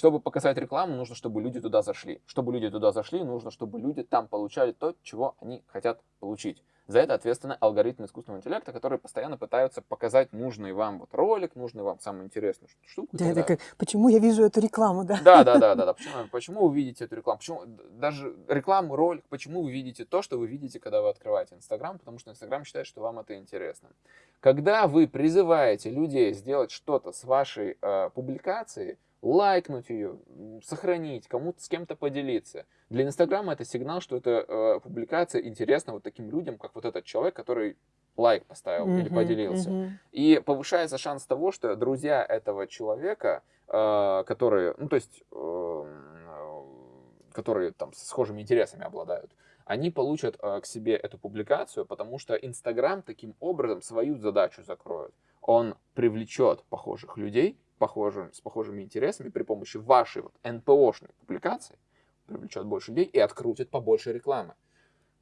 Чтобы показать рекламу, нужно, чтобы люди туда зашли. Чтобы люди туда зашли, нужно, чтобы люди там получали то, чего они хотят получить. За это ответственны алгоритмы искусственного интеллекта, которые постоянно пытаются показать нужный вам вот ролик, нужный вам самую интересную штуку. Да, это как, почему я вижу эту рекламу, да? Да, да, да, да, да. [laughs] Почему, почему вы видите эту рекламу? Почему даже рекламу, ролик, почему вы видите то, что вы видите, когда вы открываете Инстаграм? Потому что Инстаграм считает, что вам это интересно. Когда вы призываете людей сделать что-то с вашей э, публикацией, лайкнуть ее, сохранить, кому-то с кем-то поделиться. Для Инстаграма это сигнал, что эта э, публикация интересна вот таким людям, как вот этот человек, который лайк поставил или Мгм, поделился. мгм. И повышается шанс того, что друзья этого человека, э, которые, ну то есть, э, которые там с схожими интересами обладают, они получат э, к себе эту публикацию, потому что Инстаграм таким образом свою задачу закроет. Он привлечет похожих людей, похожим, с похожими интересами при помощи вашей вот НПОшной публикации, привлечет больше людей и открутит побольше рекламы.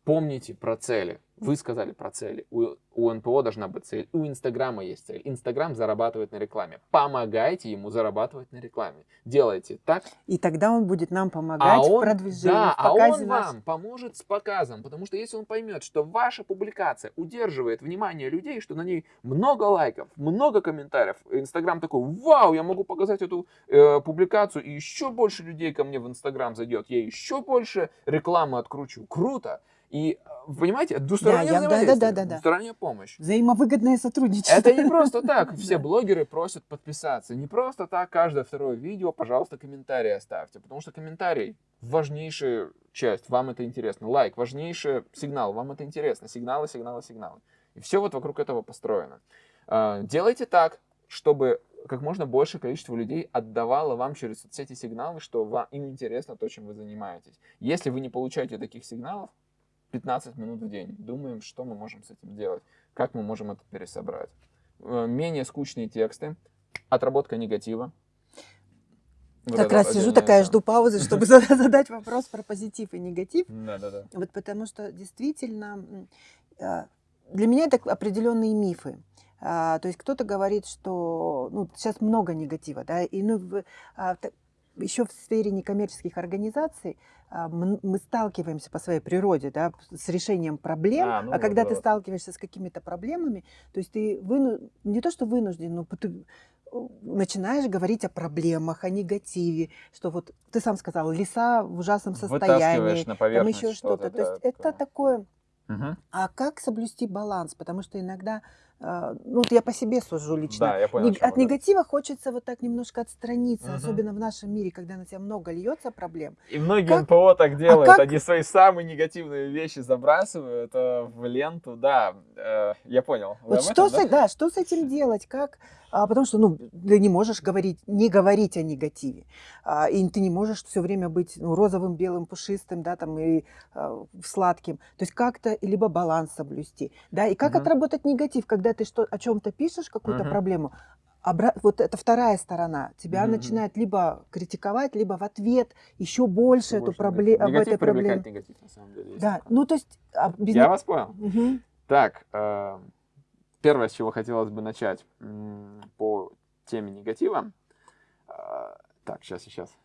Помните про цели. Вы сказали про цели. У, у НПО должна быть цель. У Инстаграма есть цель. Инстаграм зарабатывает на рекламе. Помогайте ему зарабатывать на рекламе. Делайте так. И тогда он будет нам помогать а он, в продвижении, да, в а он наш- вам поможет с показом. Потому что если он поймет, что ваша публикация удерживает внимание людей, что на ней много лайков, много комментариев, Инстаграм такой, вау, я могу показать эту э, публикацию, и еще больше людей ко мне в Инстаграм зайдет, я еще больше рекламы откручу. Круто. И, э, понимаете, двустороннее я- да, да, взаимодействие, да, да, да. двусторонняя помощь. Взаимовыгодное сотрудничество. Это не просто так. [laughs] Все Да. блогеры просят подписаться. Не просто так каждое второе видео, пожалуйста, комментарий оставьте. Потому что комментарий важнейшая часть, вам это интересно. Лайк, важнейший сигнал, вам это интересно. Сигналы, сигналы, сигналы. И все вот вокруг этого построено. А, Делайте так, чтобы как можно большее количество людей отдавало вам через соцсети сигналы, что вам, им интересно то, чем вы занимаетесь. Если вы не получаете таких сигналов, 15 минут в день. Думаем, что мы можем с этим делать, как мы можем это пересобрать. Э, Менее скучные тексты, отработка негатива. Вот Как раз сижу такая, жду паузы, чтобы [laughs] за- задать вопрос про позитив и негатив. Да-да-да. Вот потому что действительно а, для меня это определенные мифы. А, То есть кто-то говорит, что ну, сейчас много негатива, да, и ну, в- а, еще в сфере некоммерческих организаций а, мы сталкиваемся по своей природе да, с решением проблем, А, а, ну вот, когда да, ты сталкиваешься с какими-то проблемами, то есть ты выну- не то что вынужден, но ты э, начинаешь говорить о проблемах, о негативе, что вот ты сам сказал, леса в ужасном состоянии, на там еще что-то. То есть да, это такое. Мгм. А как соблюсти баланс? Потому что иногда, а, ну вот я по себе сужу лично. Да, я понял. Чем От да. негатива хочется вот так немножко отстраниться, Мгм. особенно в нашем мире, когда на тебя много льется проблем. И многие Как- НПО так делают. как- Они свои самые негативные вещи забрасывают э, в ленту. Да, э, я понял. Вы Вот что, этом, с, да, что с этим делать? Как? А, потому что ну, ты не можешь говорить, не говорить о негативе. А, и ты не можешь все время быть ну, розовым, белым, пушистым, да, там, и а, сладким. То есть как-то либо баланс соблюсти. Да? И как Мгм. отработать негатив, когда ты что, о чем-то пишешь, какую-то Мгм. проблему, обра- вот это вторая сторона. Тебя мгм. начинает либо критиковать, либо в ответ еще больше эту проблему, об этой проблеме. негатив, на самом деле. Да, ну то есть... а, без Я вас понял. Мгм. Так, э, первое, с чего хотелось бы начать по теме негатива. Э, Так, сейчас, сейчас.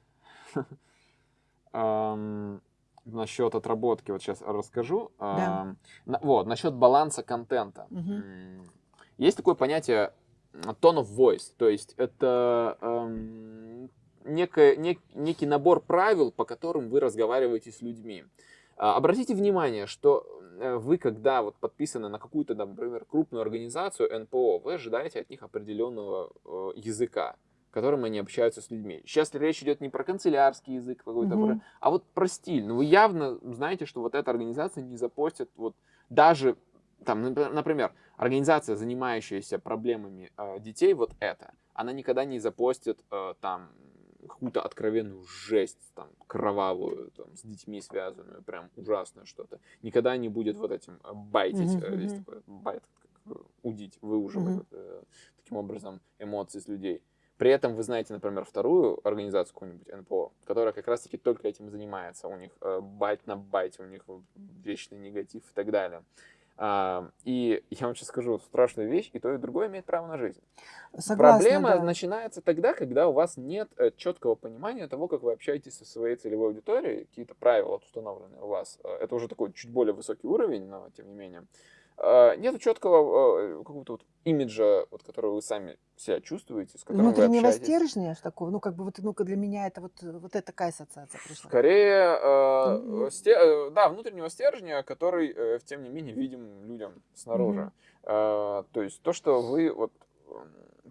Насчет отработки, вот сейчас расскажу. Да. Вот, насчет баланса контента. М, Есть такое понятие tone of voice, то есть это эм, некое, нек- некий набор правил, по которым вы разговариваете с людьми. А, Обратите внимание, что вы, когда вот подписаны на какую-то, например, крупную организацию НПО, вы ожидаете от них определенного э, языка, которым они общаются с людьми. Сейчас речь идет не про канцелярский язык какой-то, про- а вот про стиль. Ну, вы явно знаете, что вот эта организация не запостит вот даже там, напр- например, организация, занимающаяся проблемами э, детей, вот это, она никогда не запостит э, там какую-то откровенную жесть, там, кровавую, там, с детьми связанную, прям ужасное что-то. Никогда не будет вот этим э, байтить, Мгм, э, есть такое bait, как э, удить, выуживать э, таким образом эмоции с людей. При этом вы знаете, например, вторую организацию какую-нибудь НПО, которая как раз-таки только этим занимается. У них э, байт на байте, у них вечный негатив и так далее. И я вам сейчас скажу страшную вещь, и то, и другое имеет право на жизнь. Согласна, Проблема да. начинается тогда, когда у вас нет э, четкого понимания того, как вы общаетесь со своей целевой аудиторией, какие-то правила установлены у вас. Э, Это уже такой чуть более высокий уровень, но тем не менее. Нет четкого э, какого-то вот имиджа, вот, который вы сами себя чувствуете, с которым вы Внутреннего общаетесь. стержня такого, ну как бы вот, ну для меня это вот, вот это такая ассоциация пришла. Скорее, э, Мгм. сте- да, внутреннего стержня, который, э, тем не менее, видим людям снаружи. Мгм. Э, то есть то, что вы, вот,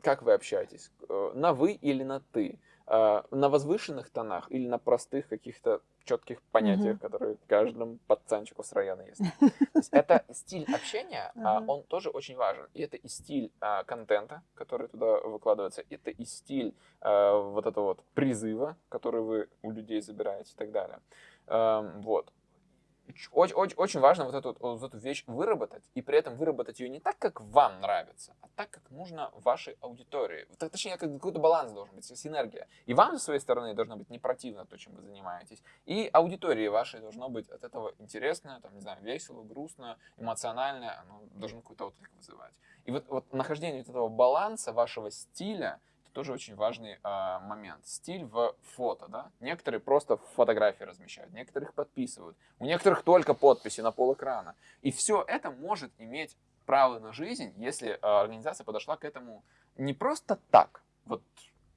как вы общаетесь, э, на вы или на ты, на возвышенных тонах или на простых каких-то четких понятиях, Мгм. которые каждому пацанчику с района есть. [laughs] То есть это стиль общения, а, Ага. он тоже очень важен. И это и стиль а, контента, который туда выкладывается, это и стиль а, вот этого вот призыва, который вы у людей забираете и так далее. Эм, Вот. Очень, очень, очень важно вот эту, вот эту вещь выработать, и при этом выработать ее не так, как вам нравится, а так, как нужно вашей аудитории. Точнее, как какой-то баланс должен быть, синергия. И вам, с своей стороны, должно быть не противно то, чем вы занимаетесь, и аудитории вашей должно быть от этого интересно, там, не знаю, весело, грустно, эмоционально, оно должно какой-то отклик вызывать. И вот, вот нахождение вот этого баланса вашего стиля – тоже очень важный э, момент. Стиль в фото, да. Некоторые просто фотографии размещают, некоторых подписывают, у некоторых только подписи на пол. И все это может иметь право на жизнь, если э, организация подошла к этому не просто так, вот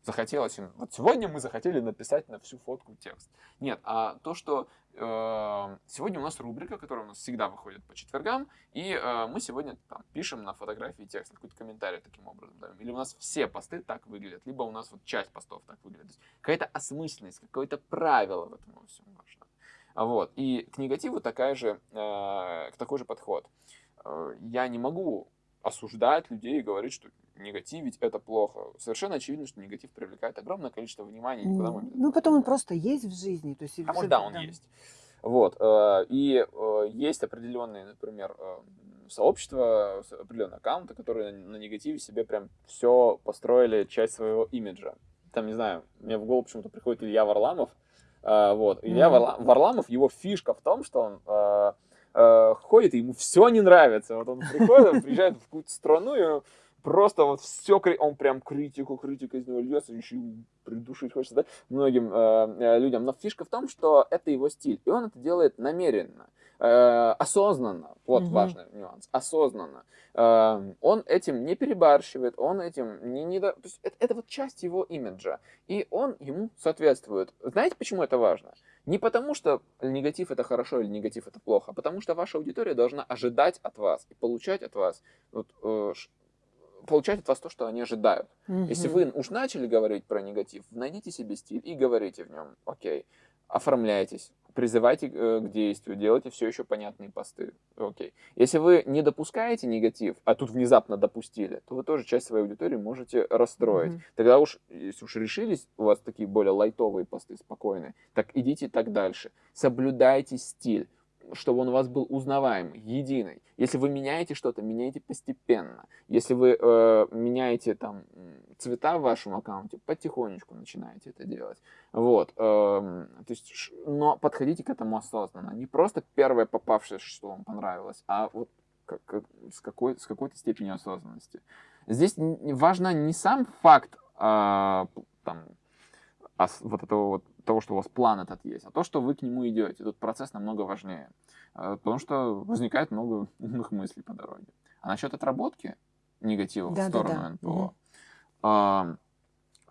захотелось им, вот сегодня мы захотели написать на всю фотку текст. Нет, а то, что э, сегодня у нас рубрика, которая у нас всегда выходит по четвергам, и э, мы сегодня там, пишем на фотографии текст, какой-то комментарий таким образом. Да? Или у нас все посты так выглядят, либо у нас вот часть постов так выглядит. Какая-то осмысленность, какое-то правило в этом во всем важно. Вот. И к негативу такая же, э, такой же подход. Э, я не могу осуждать людей и говорить, что негативить это плохо. Совершенно очевидно, что негатив привлекает огромное количество внимания. Никуда мы ну, потом он просто есть в жизни. То есть, а может, да, он да. есть. Вот. Э, и э, есть определенные, например, э, сообщества, определенные аккаунты, которые на негативе себе прям все построили, часть своего имиджа. Там, не знаю, мне в голову почему-то приходит Илья Варламов. Вот. Илья mm-hmm. Варламов, его фишка в том, что он ходит, и ему все не нравится. Вот он приходит, он приезжает в какую-то страну, и просто вот все, он прям критику, критика из него льется, еще придушить хочется, да, многим э, э, людям. Но фишка в том, что это его стиль, и он это делает намеренно, э, осознанно. Вот угу. важный нюанс, осознанно. Э, он этим не перебарщивает, он этим не, не то есть это, это вот часть его имиджа, и он ему соответствует. Знаете, почему это важно? Не потому, что негатив это хорошо или негатив это плохо, а потому что ваша аудитория должна ожидать от вас и получать от вас вот, э, получать от вас то, что они ожидают. Угу. Если вы уж начали говорить про негатив, найдите себе стиль и говорите в нем. Окей, оформляйтесь, призывайте э, к действию, делайте все еще понятные посты. Окей. Если вы не допускаете негатив, а тут внезапно допустили, то вы тоже часть своей аудитории можете расстроить. Mm-hmm. Тогда уж, если уж решились, у вас такие более лайтовые посты, спокойные, так идите так дальше. Соблюдайте стиль чтобы он у вас был узнаваемый, единый. Если вы меняете что-то, меняйте постепенно. Если вы э, меняете там цвета в вашем аккаунте, потихонечку начинаете это делать. Вот. Э, то есть, но подходите к этому осознанно. Не просто первое попавшее, что вам понравилось, а вот как, как, с, какой, с какой-то степенью осознанности. Здесь важно не сам факт э, там, вот этого вот того, что у вас план этот есть, а то, что вы к нему идете. Тут процесс намного важнее, э, потому что возникает много [laughs] умных мыслей по дороге. А насчет отработки негатива да, в сторону да, да. НПО, угу.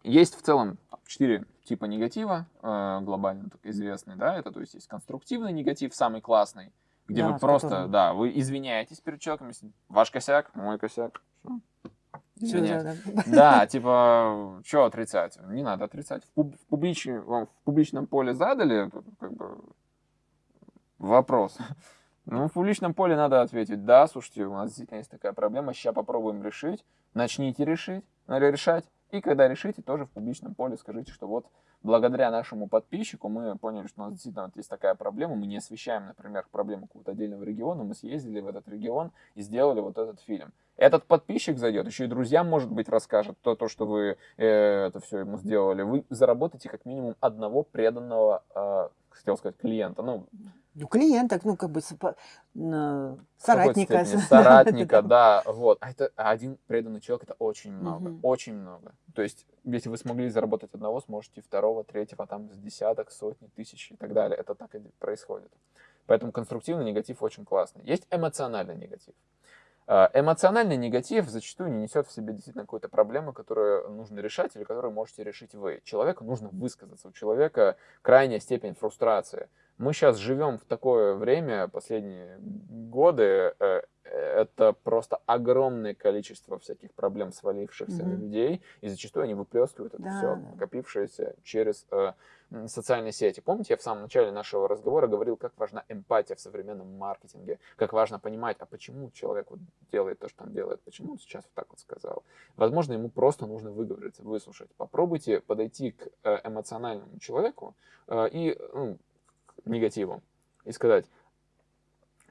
есть в целом четыре типа негатива, э, глобально так известные, да, это то есть есть конструктивный негатив, самый классный, где да, вы просто, котором... да, вы извиняетесь перед человеком, ваш косяк, мой косяк, все, Извиняюсь. [laughs] Да, типа, что отрицать? Не надо отрицать. В, пуб в, публич... в публичном поле задали как бы, вопрос. [laughs] Ну, в публичном поле надо ответить, да, слушайте, у нас действительно есть такая проблема, сейчас попробуем решить, начните решить, решать, и когда решите, тоже в публичном поле скажите, что вот благодаря нашему подписчику мы поняли, что у нас действительно вот есть такая проблема, мы не освещаем, например, проблему какого-то отдельного региона, мы съездили в этот регион и сделали вот этот фильм. Этот подписчик зайдет, еще и друзьям, может быть, расскажет то, то что вы э, это все ему сделали. Вы заработаете как минимум одного преданного, э, хотел сказать, клиента. Ну, ну, клиента, ну, как бы соратника. [laughs] Соратника, да, вот. А это один преданный человек, это очень много, угу. очень много. То есть, если вы смогли заработать одного, сможете второго, третьего, там, с десяток, сотни, тысяч и так далее. Это так и происходит. Поэтому конструктивный негатив очень классный. Есть эмоциональный негатив. А, эмоциональный негатив зачастую не несет в себе действительно какую-то проблему, которую нужно решать или которую можете решить вы. Человеку нужно высказаться. У человека крайняя степень фрустрации мы сейчас живем в такое время, последние годы, э, это просто огромное количество всяких проблем, свалившихся mm-hmm. на людей, и зачастую они выплескивают это да, все, накопившееся через э, социальные сети. Помните, я в самом начале нашего разговора говорил, как важна эмпатия в современном маркетинге, как важно понимать, а почему человек вот делает то, что он делает, почему он сейчас вот так вот сказал. Возможно, ему просто нужно выговориться, выслушать. Попробуйте подойти к э, эмоциональному человеку э, и ну, негативом и сказать,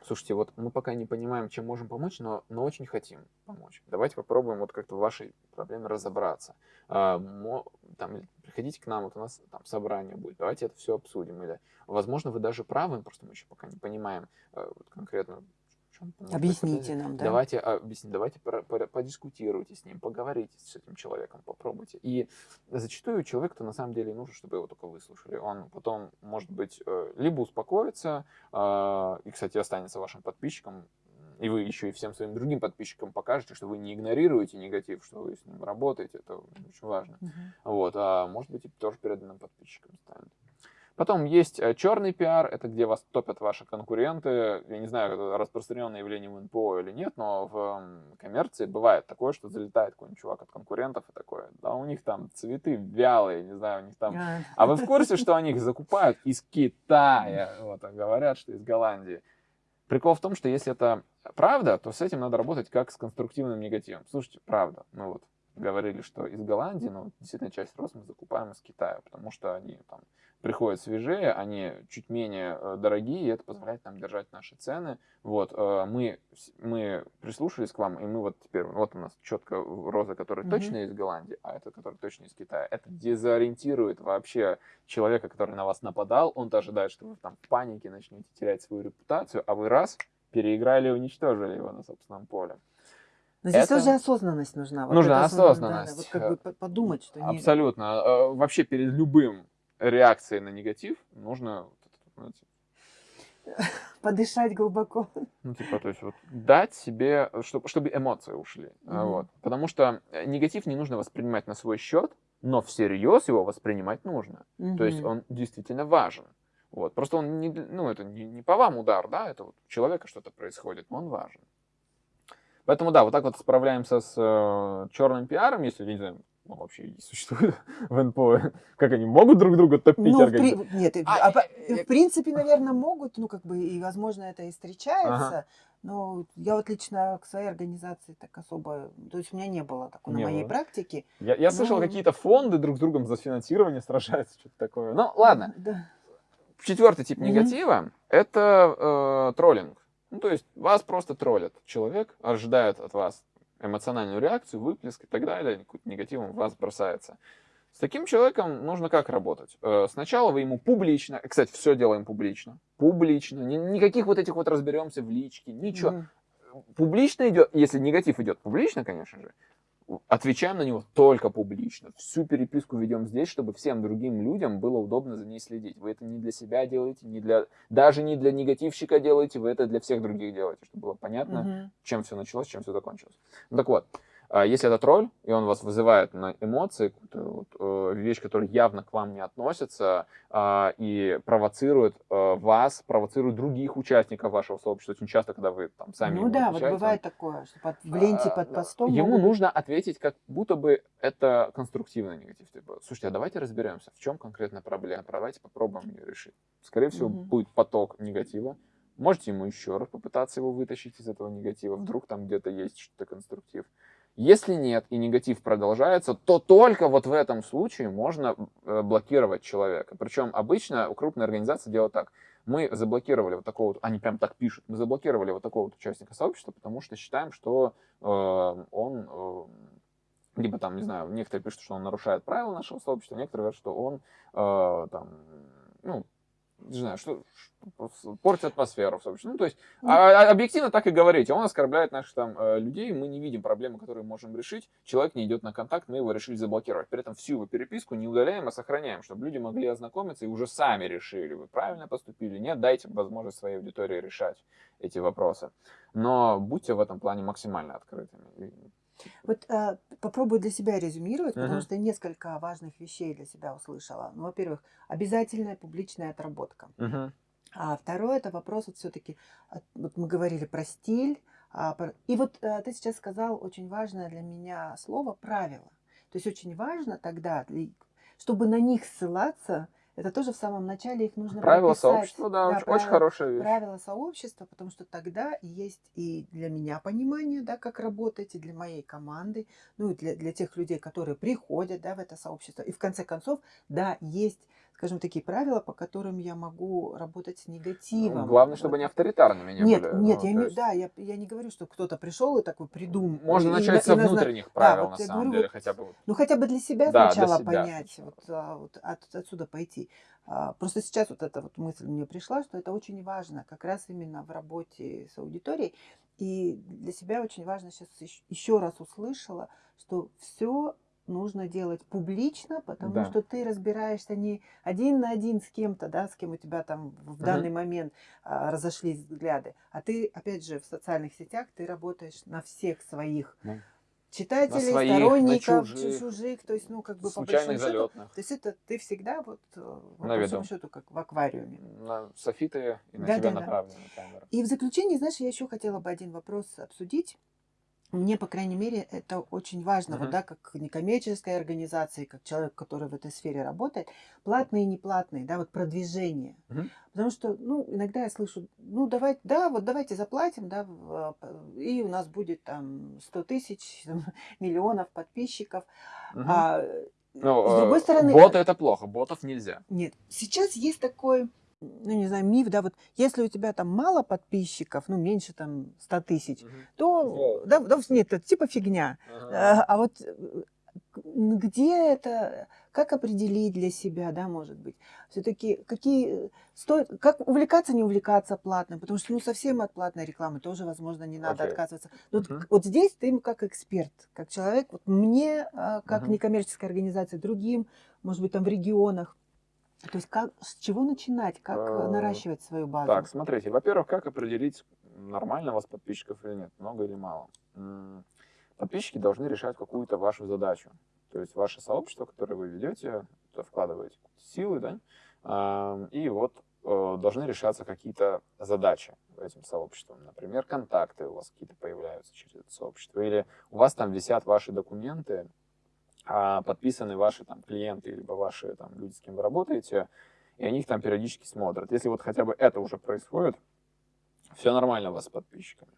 Слушайте, вот мы пока не понимаем, чем можем помочь, но, но очень хотим помочь. Давайте попробуем вот как-то в вашей проблеме разобраться. А, мо, там, приходите к нам, вот у нас там собрание будет, давайте это все обсудим. Или, возможно, вы даже правы, просто мы еще пока не понимаем э, вот конкретно, чем Объясните нам, да. Давайте, объясните, давайте подискутируйте с ним, поговорите с этим человеком, попробуйте. И зачастую человеку-то на самом деле нужно, чтобы его только выслушали. Он потом, может быть, э, либо успокоится, а, и, кстати, останется вашим подписчиком, и вы еще и всем своим другим подписчикам покажете, что вы не игнорируете негатив, что вы с ним работаете, это очень важно. Uh-huh. Вот, а может быть, и тоже переданным подписчиком станет. Потом есть э, черный пиар, это где вас топят ваши конкуренты. Я не знаю, это распространенное явление в НПО или нет, но в коммерции бывает такое, что залетает какой-нибудь чувак от конкурентов и такое. Да, у них там цветы вялые, не знаю, у них там... А вы в курсе, что они их закупают из Китая? Вот, говорят, что из Голландии. Прикол в том, что если это правда, то с этим надо работать как с конструктивным негативом. Слушайте, правда, мы вот говорили, что из Голландии, но действительно часть роз мы закупаем из Китая, потому что они там приходят свежее, они чуть менее э, дорогие, и это позволяет нам держать наши цены. Вот, э, мы, мы прислушались к вам, и мы вот теперь, вот у нас четко роза, которая mm-hmm. точно из Голландии, а это, которая точно из Китая. Это дезориентирует вообще человека, который на вас нападал, он ожидает, что вы там в панике начнете терять свою репутацию, а вы раз переиграли и уничтожили его на собственном поле. Но здесь это... тоже осознанность нужна. Вот нужна осознанность. Да, да, вот как бы подумать, что не... Абсолютно. Э, вообще перед любым реакцией на негатив нужно [laughs] подышать глубоко. Ну, типа, то есть, вот, дать себе, чтобы, чтобы эмоции ушли. Mm-hmm. Вот. Потому что э, негатив не нужно воспринимать на свой счет, но всерьез его воспринимать нужно. Mm-hmm. То есть, он действительно важен. Вот. Просто он не, ну, это не, не по вам удар, да, это вот у человека что-то происходит, но он важен. Поэтому, да, вот так вот справляемся с э, черным пиаром, если, не знаю, ну, вообще существует [laughs] в НПО, как они могут друг друга топить ну, при... Нет, а, а, в принципе, наверное, могут, ну, как бы, и, возможно, это и встречается, ага. но я вот лично к своей организации так особо, то есть у меня не было такой не на моей было. практике. Я, я но... слышал, какие-то фонды друг с другом за финансирование [laughs] сражаются, что-то такое. Ну, ладно. Да. Четвертый тип негатива mm-hmm. – это э, троллинг. Ну, то есть вас просто троллят. Человек ожидает от вас эмоциональную реакцию, выплеск и так далее, какой-то негативом в вас бросается. С таким человеком нужно как работать? Э, сначала вы ему публично, кстати, все делаем публично, публично, никаких вот этих вот разберемся в личке, ничего. Mm. Публично идет, если негатив идет публично, конечно же, отвечаем на него только публично. Всю переписку ведем здесь, чтобы всем другим людям было удобно за ней следить. Вы это не для себя делаете, не для, даже не для негативщика делаете, вы это для всех других делаете, чтобы было понятно, угу. чем все началось, чем все закончилось. Ну, так вот, если это тролль, и он вас вызывает на эмоции, вот, э, вещь, которая явно к вам не относится, а, и провоцирует э, вас, провоцирует других участников вашего сообщества. Очень часто, когда вы там сами Ну да, вот бывает такое, что под, в ленте под постом... Ему могут... нужно ответить, как будто бы это конструктивный негатив. Типа, слушайте, а давайте разберемся, в чем конкретно проблема, давайте попробуем ее решить. Скорее всего, угу. будет поток негатива, Можете ему еще раз попытаться его вытащить из этого негатива, вдруг там где-то есть что-то конструктив. Если нет и негатив продолжается, то только вот в этом случае можно э, блокировать человека. Причем обычно у крупной организации делают так. Мы заблокировали вот такого, они прям так пишут, мы заблокировали вот такого вот участника сообщества, потому что считаем, что э, он, э, либо там, не знаю, некоторые пишут, что он нарушает правила нашего сообщества, некоторые говорят, что он э, там, ну, не знаю, что, портит атмосферу сообществе. Ну, то есть, ну. а, а, объективно так и говорите. Он оскорбляет наших там э, людей, мы не видим проблемы, которые можем решить. Человек не идет на контакт, мы его решили заблокировать. При этом всю его переписку не удаляем, а сохраняем, чтобы люди могли ознакомиться и уже сами решили, вы правильно поступили, нет, дайте возможность своей аудитории решать эти вопросы. Но будьте в этом плане максимально открытыми. Вот э, попробую для себя резюмировать, потому что несколько важных вещей для себя услышала. Ну, во-первых, обязательная публичная отработка. А второе это вопрос вот все-таки, вот мы говорили про стиль, а, про... и вот а, ты сейчас сказал очень важное для меня слово правило. То есть очень важно тогда, чтобы на них ссылаться, это тоже в самом начале их нужно Правила прописать. сообщества, да, да очень, правила, очень хорошая вещь. Правила сообщества, потому что тогда есть и для меня понимание, да, как работать, и для моей команды, ну и для, для тех людей, которые приходят, да, в это сообщество. И в конце концов, да, есть скажем, такие правила, по которым я могу работать с негативом. Ну, главное, Вот. чтобы они авторитарными не Нет, были. нет, ну, я, имею- есть да, я, я не говорю, что кто-то пришел и такой придумал. Можно и- и начать на- со и назна- внутренних Да, правил, вот на самом говорю, деле, вот хотя бы. вот. Ну, хотя бы для себя Да, для сначала себя понять, вот, а, вот от- отсюда пойти. А, Просто сейчас вот эта вот мысль мне пришла, что это очень важно, как раз именно в работе с аудиторией. И для себя очень важно сейчас еще раз услышала, что все нужно делать публично, потому Да. что ты разбираешься не один на один с кем-то, да, с кем у тебя там в данный момент а, разошлись взгляды, а ты, опять же, в социальных сетях ты работаешь на всех своих Ну, читателей, своих, на сторонников, чужих, чужих, то есть, ну, как бы по большому счету, то есть это ты всегда вот э, по На большому счету как в аквариуме. На софиты и на Да, тебя да, да. направлены камеры. И в заключение, знаешь, я еще хотела бы один вопрос обсудить. Мне, по крайней мере, это очень важно, вот, Мгм. да, как некоммерческой организации, как человек, который в этой сфере работает, платные и неплатные, да, вот продвижение. Мгм. Потому что, ну, иногда я слышу, ну, давайте, да, вот давайте заплатим, да, э, и у нас будет там 100 тысяч, [laughs] миллионов подписчиков. Мгм. А, Ну, с другой э, стороны, боты это плохо, ботов нельзя. нет, сейчас есть такой, ну, не знаю, миф, да, вот если у тебя там мало подписчиков, ну, меньше там 100 тысяч, то, Вот. да, да, нет, это типа фигня. А, а вот э, где это, как определить для себя, да, может быть, все-таки какие, э, стоит, как увлекаться, не увлекаться платным, потому что, ну, совсем от платной рекламы тоже, возможно, не надо Окей. отказываться. Но вот, Мгм. к- вот здесь ты как эксперт, как человек, вот мне, а, как Мгм. некоммерческой организации, другим, может быть, там в регионах, то есть как, с чего начинать, как э, Э, наращивать свою базу? Так, смотрите, во-первых, как определить, нормально у вас подписчиков или нет, много или мало? Подписчики должны решать какую-то вашу задачу. То есть ваше сообщество, которое вы ведете, туда вкладываете силы, да, и вот э, должны решаться какие-то задачи этим сообществом. Например, контакты у вас какие-то появляются через это сообщество, или у вас там висят ваши документы, подписаны ваши там клиенты, либо ваши там люди, с кем вы работаете, и они их там периодически смотрят. Если вот хотя бы это уже происходит, все нормально у вас с подписчиками.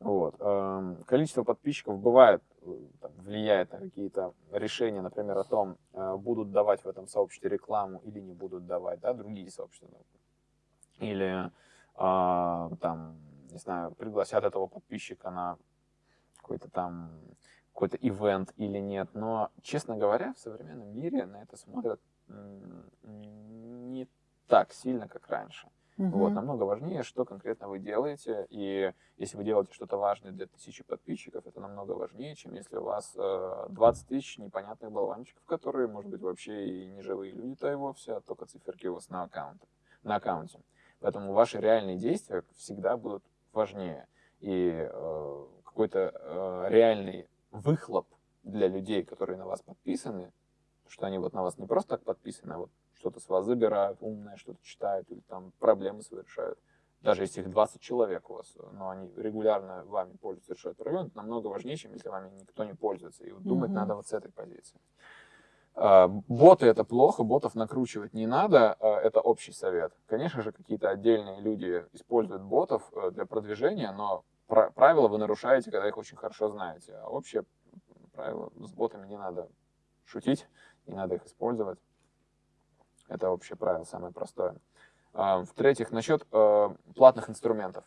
Вот. эм, Количество подписчиков бывает, э, там, влияет на какие-то решения, например, о том, э, будут давать в этом сообществе рекламу или не будут давать, да, другие сообщества. Или а, там, не знаю, пригласят этого подписчика на какой-то там какой-то ивент или нет. Но, честно говоря, в современном мире на это смотрят не так сильно, как раньше. Вот, Мгм. намного важнее, что конкретно вы делаете. И если вы делаете что-то важное для тысячи подписчиков, это намного важнее, чем если у вас э, 20 тысяч непонятных болванчиков, которые, может быть, вообще и не живые люди-то и вовсе, а только циферки у вас на, аккаунте, на аккаунте. Поэтому ваши реальные действия всегда будут важнее. И э, какой-то э, реальный выхлоп для людей, которые на вас подписаны, что они вот на вас не просто так подписаны, а вот что-то с вас забирают, умное что-то читают или там проблемы свои решают. Даже если их 20 человек у вас, но они регулярно вами пользуются, решают проблемы, это намного важнее, чем если вами никто не пользуется. И вот думать Мгм. надо вот с этой позиции. А, Боты это плохо, ботов накручивать не надо, а, это общий совет. Конечно же, какие-то отдельные люди используют ботов э, для продвижения, но правила вы нарушаете, когда их очень хорошо знаете. А общее правило с ботами не надо шутить, не надо их использовать. Это общее правило, самое простое. А, В-третьих, насчет э, платных инструментов.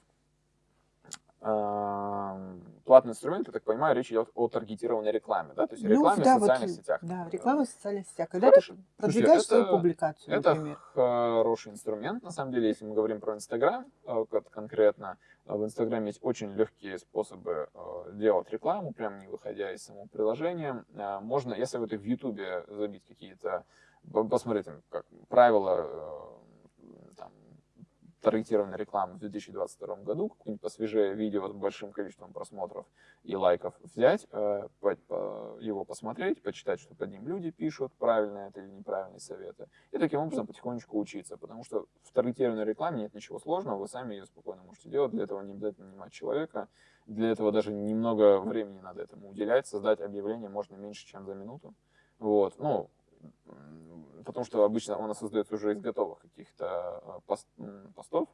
Платный инструмент, я так понимаю, речь идет о таргетированной рекламе, да? То есть Ну, рекламе да, в социальных вот, сетях. Да, реклама в социальных сетях. Когда Хорошо. ты продвигаешь Слушайте, свою публикацию, Это например. хороший инструмент, на самом деле, если мы говорим про Инстаграм э, кон- конкретно. э, В Инстаграме есть очень легкие способы э, делать рекламу, прям не выходя из самого приложения. Э, Можно, я советую в Ютубе забить какие-то, по- посмотреть, там, как правила э, таргетированной рекламы в 2022 году, какое-нибудь посвежее видео с большим количеством просмотров и лайков взять, э, его посмотреть, почитать, что под ним люди пишут, правильные это или неправильные советы, и таким образом потихонечку учиться, потому что в таргетированной рекламе нет ничего сложного, вы сами ее спокойно можете делать, для этого не обязательно нанимать человека, для этого даже немного времени надо этому уделять, создать объявление можно меньше, чем за минуту, вот, ну, потому что обычно оно создается уже из готовых каких-то э, пост- постов,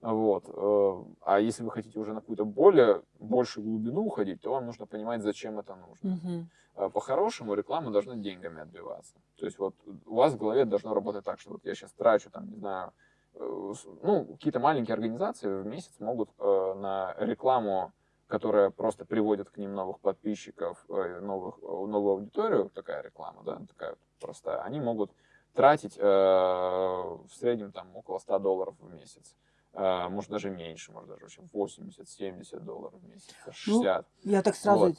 Вот. Э, а если вы хотите уже на какую-то более, большую глубину уходить, то вам нужно понимать, зачем это нужно. Угу. По-хорошему реклама должна деньгами отбиваться. То есть вот у вас в голове должно работать так, что вот я сейчас трачу, там, не знаю, ну, какие-то маленькие организации в месяц могут на рекламу, которая просто приводит к ним новых подписчиков, новых, новую аудиторию, такая реклама, да, такая простая, они могут тратить в среднем там около 100 долларов в месяц. А, может даже меньше, может даже 80-70 долларов в месяц, 60. Ну, я так сразу вот.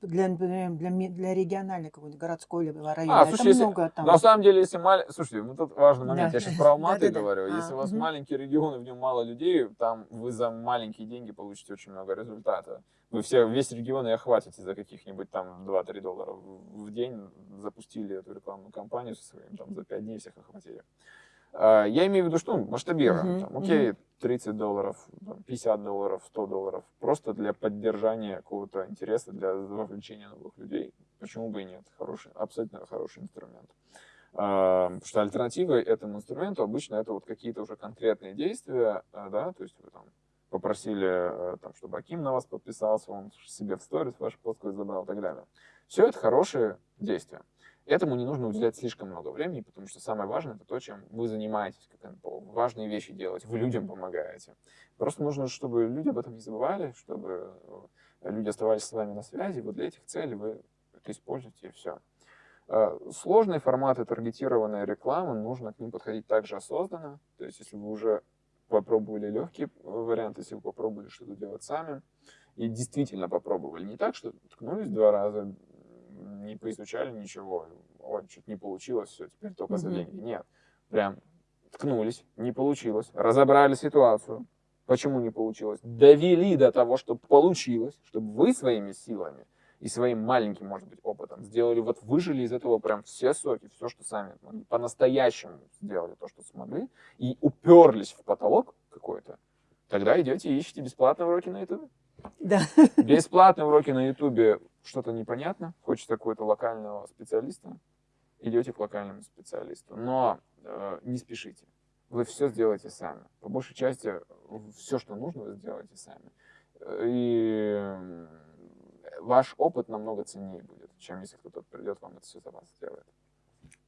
для, для, для региональной какой-нибудь городской или района, а, это слушайте, много там. На самом деле, если маленький, слушайте, ну тут важный момент, да. я сейчас [laughs] про Алматы да, говорю, да, если а, у вас угу. маленький регион и в нем мало людей, там вы за маленькие деньги получите очень много результата. Вы все, весь регион и охватите за каких-нибудь там 2-3 доллара в день, запустили эту рекламную кампанию со своим, там за 5 дней всех охватили. А, я имею в виду, что ну, масштабируем. Uh-huh, там, окей, uh-huh. 30 долларов, 50 долларов, 100 долларов. Просто для поддержания какого-то интереса, для вовлечения новых людей. Почему бы и нет? Хороший, абсолютно хороший инструмент. А, потому что альтернативой этому инструменту обычно это вот какие-то уже конкретные действия, а, да, то есть вы там попросили, там, чтобы Аким на вас подписался, он себе в сторис ваш пост забрал и так далее. Все это хорошие действия. Этому не нужно уделять слишком много времени, потому что самое важное это то, чем вы занимаетесь, как НПО. Важные вещи делать, вы людям помогаете. Просто нужно, чтобы люди об этом не забывали, чтобы э, люди оставались с вами на связи. Вот для этих целей вы это используете и все. Э, сложные форматы таргетированной рекламы, нужно к ним подходить также осознанно. То есть, если вы уже попробовали легкий вариант, если вы попробовали что-то делать сами, и действительно попробовали. Не так, что ткнулись два раза, не поизучали ничего, ой, что-то не получилось, все, теперь только за деньги. Нет, прям ткнулись, не получилось, разобрали ситуацию, почему не получилось, довели до того, чтобы получилось, чтобы вы своими силами и своим маленьким, может быть, опытом сделали, вот выжили из этого прям все соки, все, что сами по-настоящему сделали то, что смогли, и уперлись в потолок какой-то, тогда идете и ищете бесплатные уроки на YouTube. Да. Бесплатные уроки на YouTube что-то непонятно, хочется какого-то локального специалиста, идете к локальному специалисту. Но э, не спешите. Вы все сделаете сами. По большей части все, что нужно, вы сделаете сами. И ваш опыт намного ценнее будет, чем если кто-то придет вам это все за вас сделает.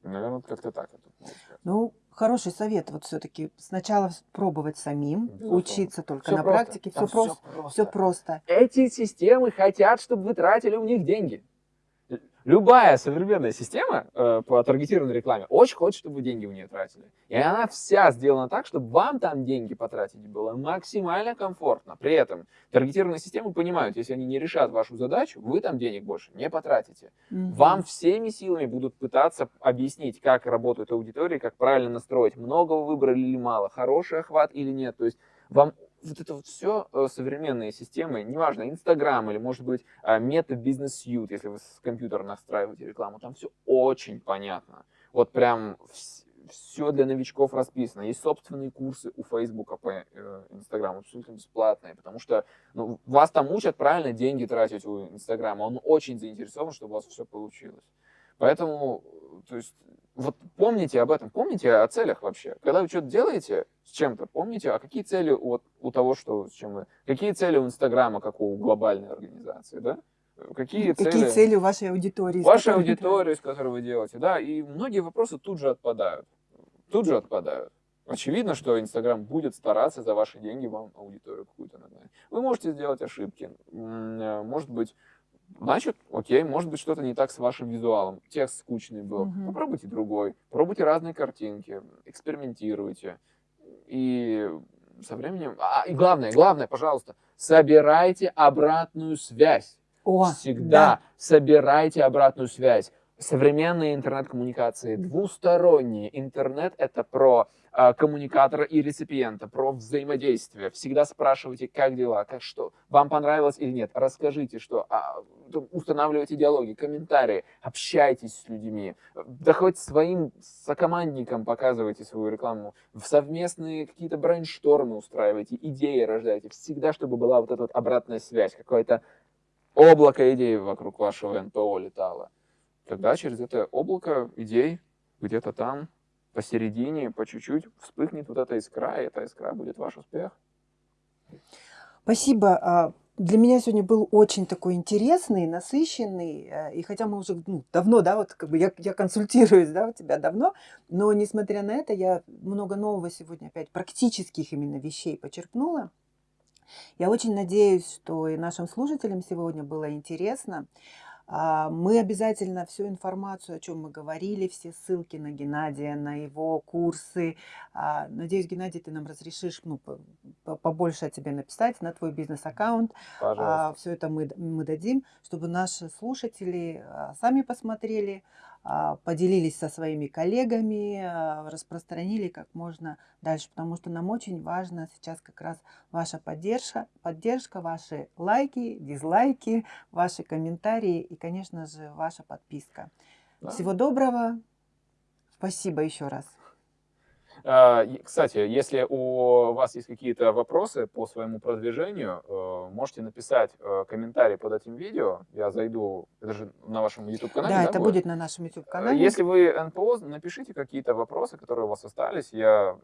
Наверное, как-то так это Ну, хороший совет. Вот все-таки сначала пробовать самим, Безусловно. учиться только все на просто. практике. Все, просто. все просто. Все просто. Эти системы хотят, чтобы вы тратили у них деньги. Любая современная система э, по таргетированной рекламе очень хочет, чтобы вы деньги в нее тратили. И она вся сделана так, чтобы вам там деньги потратить было максимально комфортно. При этом таргетированные системы понимают, если они не решат вашу задачу, вы там денег больше не потратите. Угу. Вам всеми силами будут пытаться объяснить, как работают аудитории, как правильно настроить, много вы выбрали или мало, хороший охват или нет. То есть вам вот это вот все э, современные системы, неважно, Инстаграм или, может быть, мета бизнес Suite, если вы с компьютера настраиваете рекламу, там все очень понятно. Вот прям все для новичков расписано. Есть собственные курсы у Фейсбука по э, Инстаграму, абсолютно бесплатные, потому что ну, вас там учат правильно деньги тратить у Инстаграма. Он очень заинтересован, чтобы у вас все получилось. Поэтому, то есть, вот помните об этом, помните о целях вообще. Когда вы что-то делаете с чем-то, помните, а какие цели вот у того, что с чем вы... Какие цели у Инстаграма, как у глобальной организации, да? Какие, Какие цели, цели у вашей аудитории? Вашей аудитории, с которой вы делаете, да. И многие вопросы тут же отпадают. Тут же отпадают. Очевидно, что Инстаграм будет стараться за ваши деньги вам аудиторию какую-то нагнать. Вы можете сделать ошибки. Может быть, Значит, окей, может быть, что-то не так с вашим визуалом. Текст скучный был. Угу. Попробуйте другой. Пробуйте разные картинки. Экспериментируйте. И со временем... А, и главное, главное, пожалуйста, собирайте обратную связь. О, Всегда да. собирайте обратную связь. Современные интернет-коммуникации двусторонние. Интернет — это про коммуникатора и реципиента, про взаимодействие. Всегда спрашивайте, как дела, как что, вам понравилось или нет. Расскажите, что а, устанавливайте диалоги, комментарии, общайтесь с людьми. Да хоть своим сокомандникам показывайте свою рекламу. В совместные какие-то брейнштормы устраивайте, идеи рождайте. Всегда, чтобы была вот эта вот обратная связь, какое-то облако идей вокруг вашего НПО летало тогда через это облако идей где-то там посередине, по чуть-чуть вспыхнет вот эта искра, и эта искра будет ваш успех. Спасибо. А, для меня сегодня был очень такой интересный, насыщенный, э, и хотя мы уже ну, давно, да, вот как бы я, я консультируюсь, да, у тебя давно, но несмотря на это, я много нового сегодня опять практических именно вещей почерпнула. Я очень надеюсь, что и нашим слушателям сегодня было интересно. А, мы обязательно всю информацию, о чем мы говорили, все ссылки на Геннадия, на его курсы. А, надеюсь, Геннадий, ты нам разрешишь ну, побольше о тебе написать на твой бизнес-аккаунт. А, все это мы, мы дадим, чтобы наши слушатели сами посмотрели, поделились со своими коллегами, а, распространили как можно дальше, потому что нам очень важно сейчас как раз ваша поддержка, поддержка, ваши лайки, дизлайки, ваши комментарии и, конечно же, ваша подписка. Да. Всего доброго. Спасибо еще раз. А, кстати, если у вас есть какие-то вопросы по своему продвижению, э, можете написать э, комментарий под этим видео. Я зайду, это же на вашем YouTube-канале. Да, да, это будет? будет на нашем YouTube-канале. Если вы НПО, напишите какие-то вопросы, которые у вас остались. Я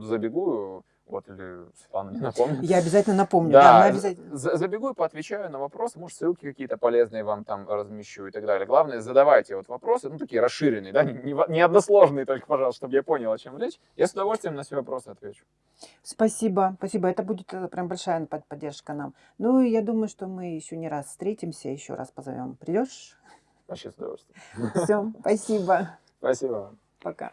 забегу вот, или Светлана не напомнит. Я обязательно напомню. Да, да обязательно... забегу и поотвечаю на вопросы, может, ссылки какие-то полезные вам там размещу и так далее. Главное, задавайте вот вопросы, ну, такие расширенные, да, не, не односложные только, пожалуйста, чтобы я понял, о чем речь. Я с удовольствием на все вопросы отвечу. Спасибо, спасибо. Это будет э, прям большая поддержка нам. Ну, и я думаю, что мы еще не раз встретимся, еще раз позовем. Придешь? Вообще с удовольствием. Все, спасибо. Спасибо. Пока.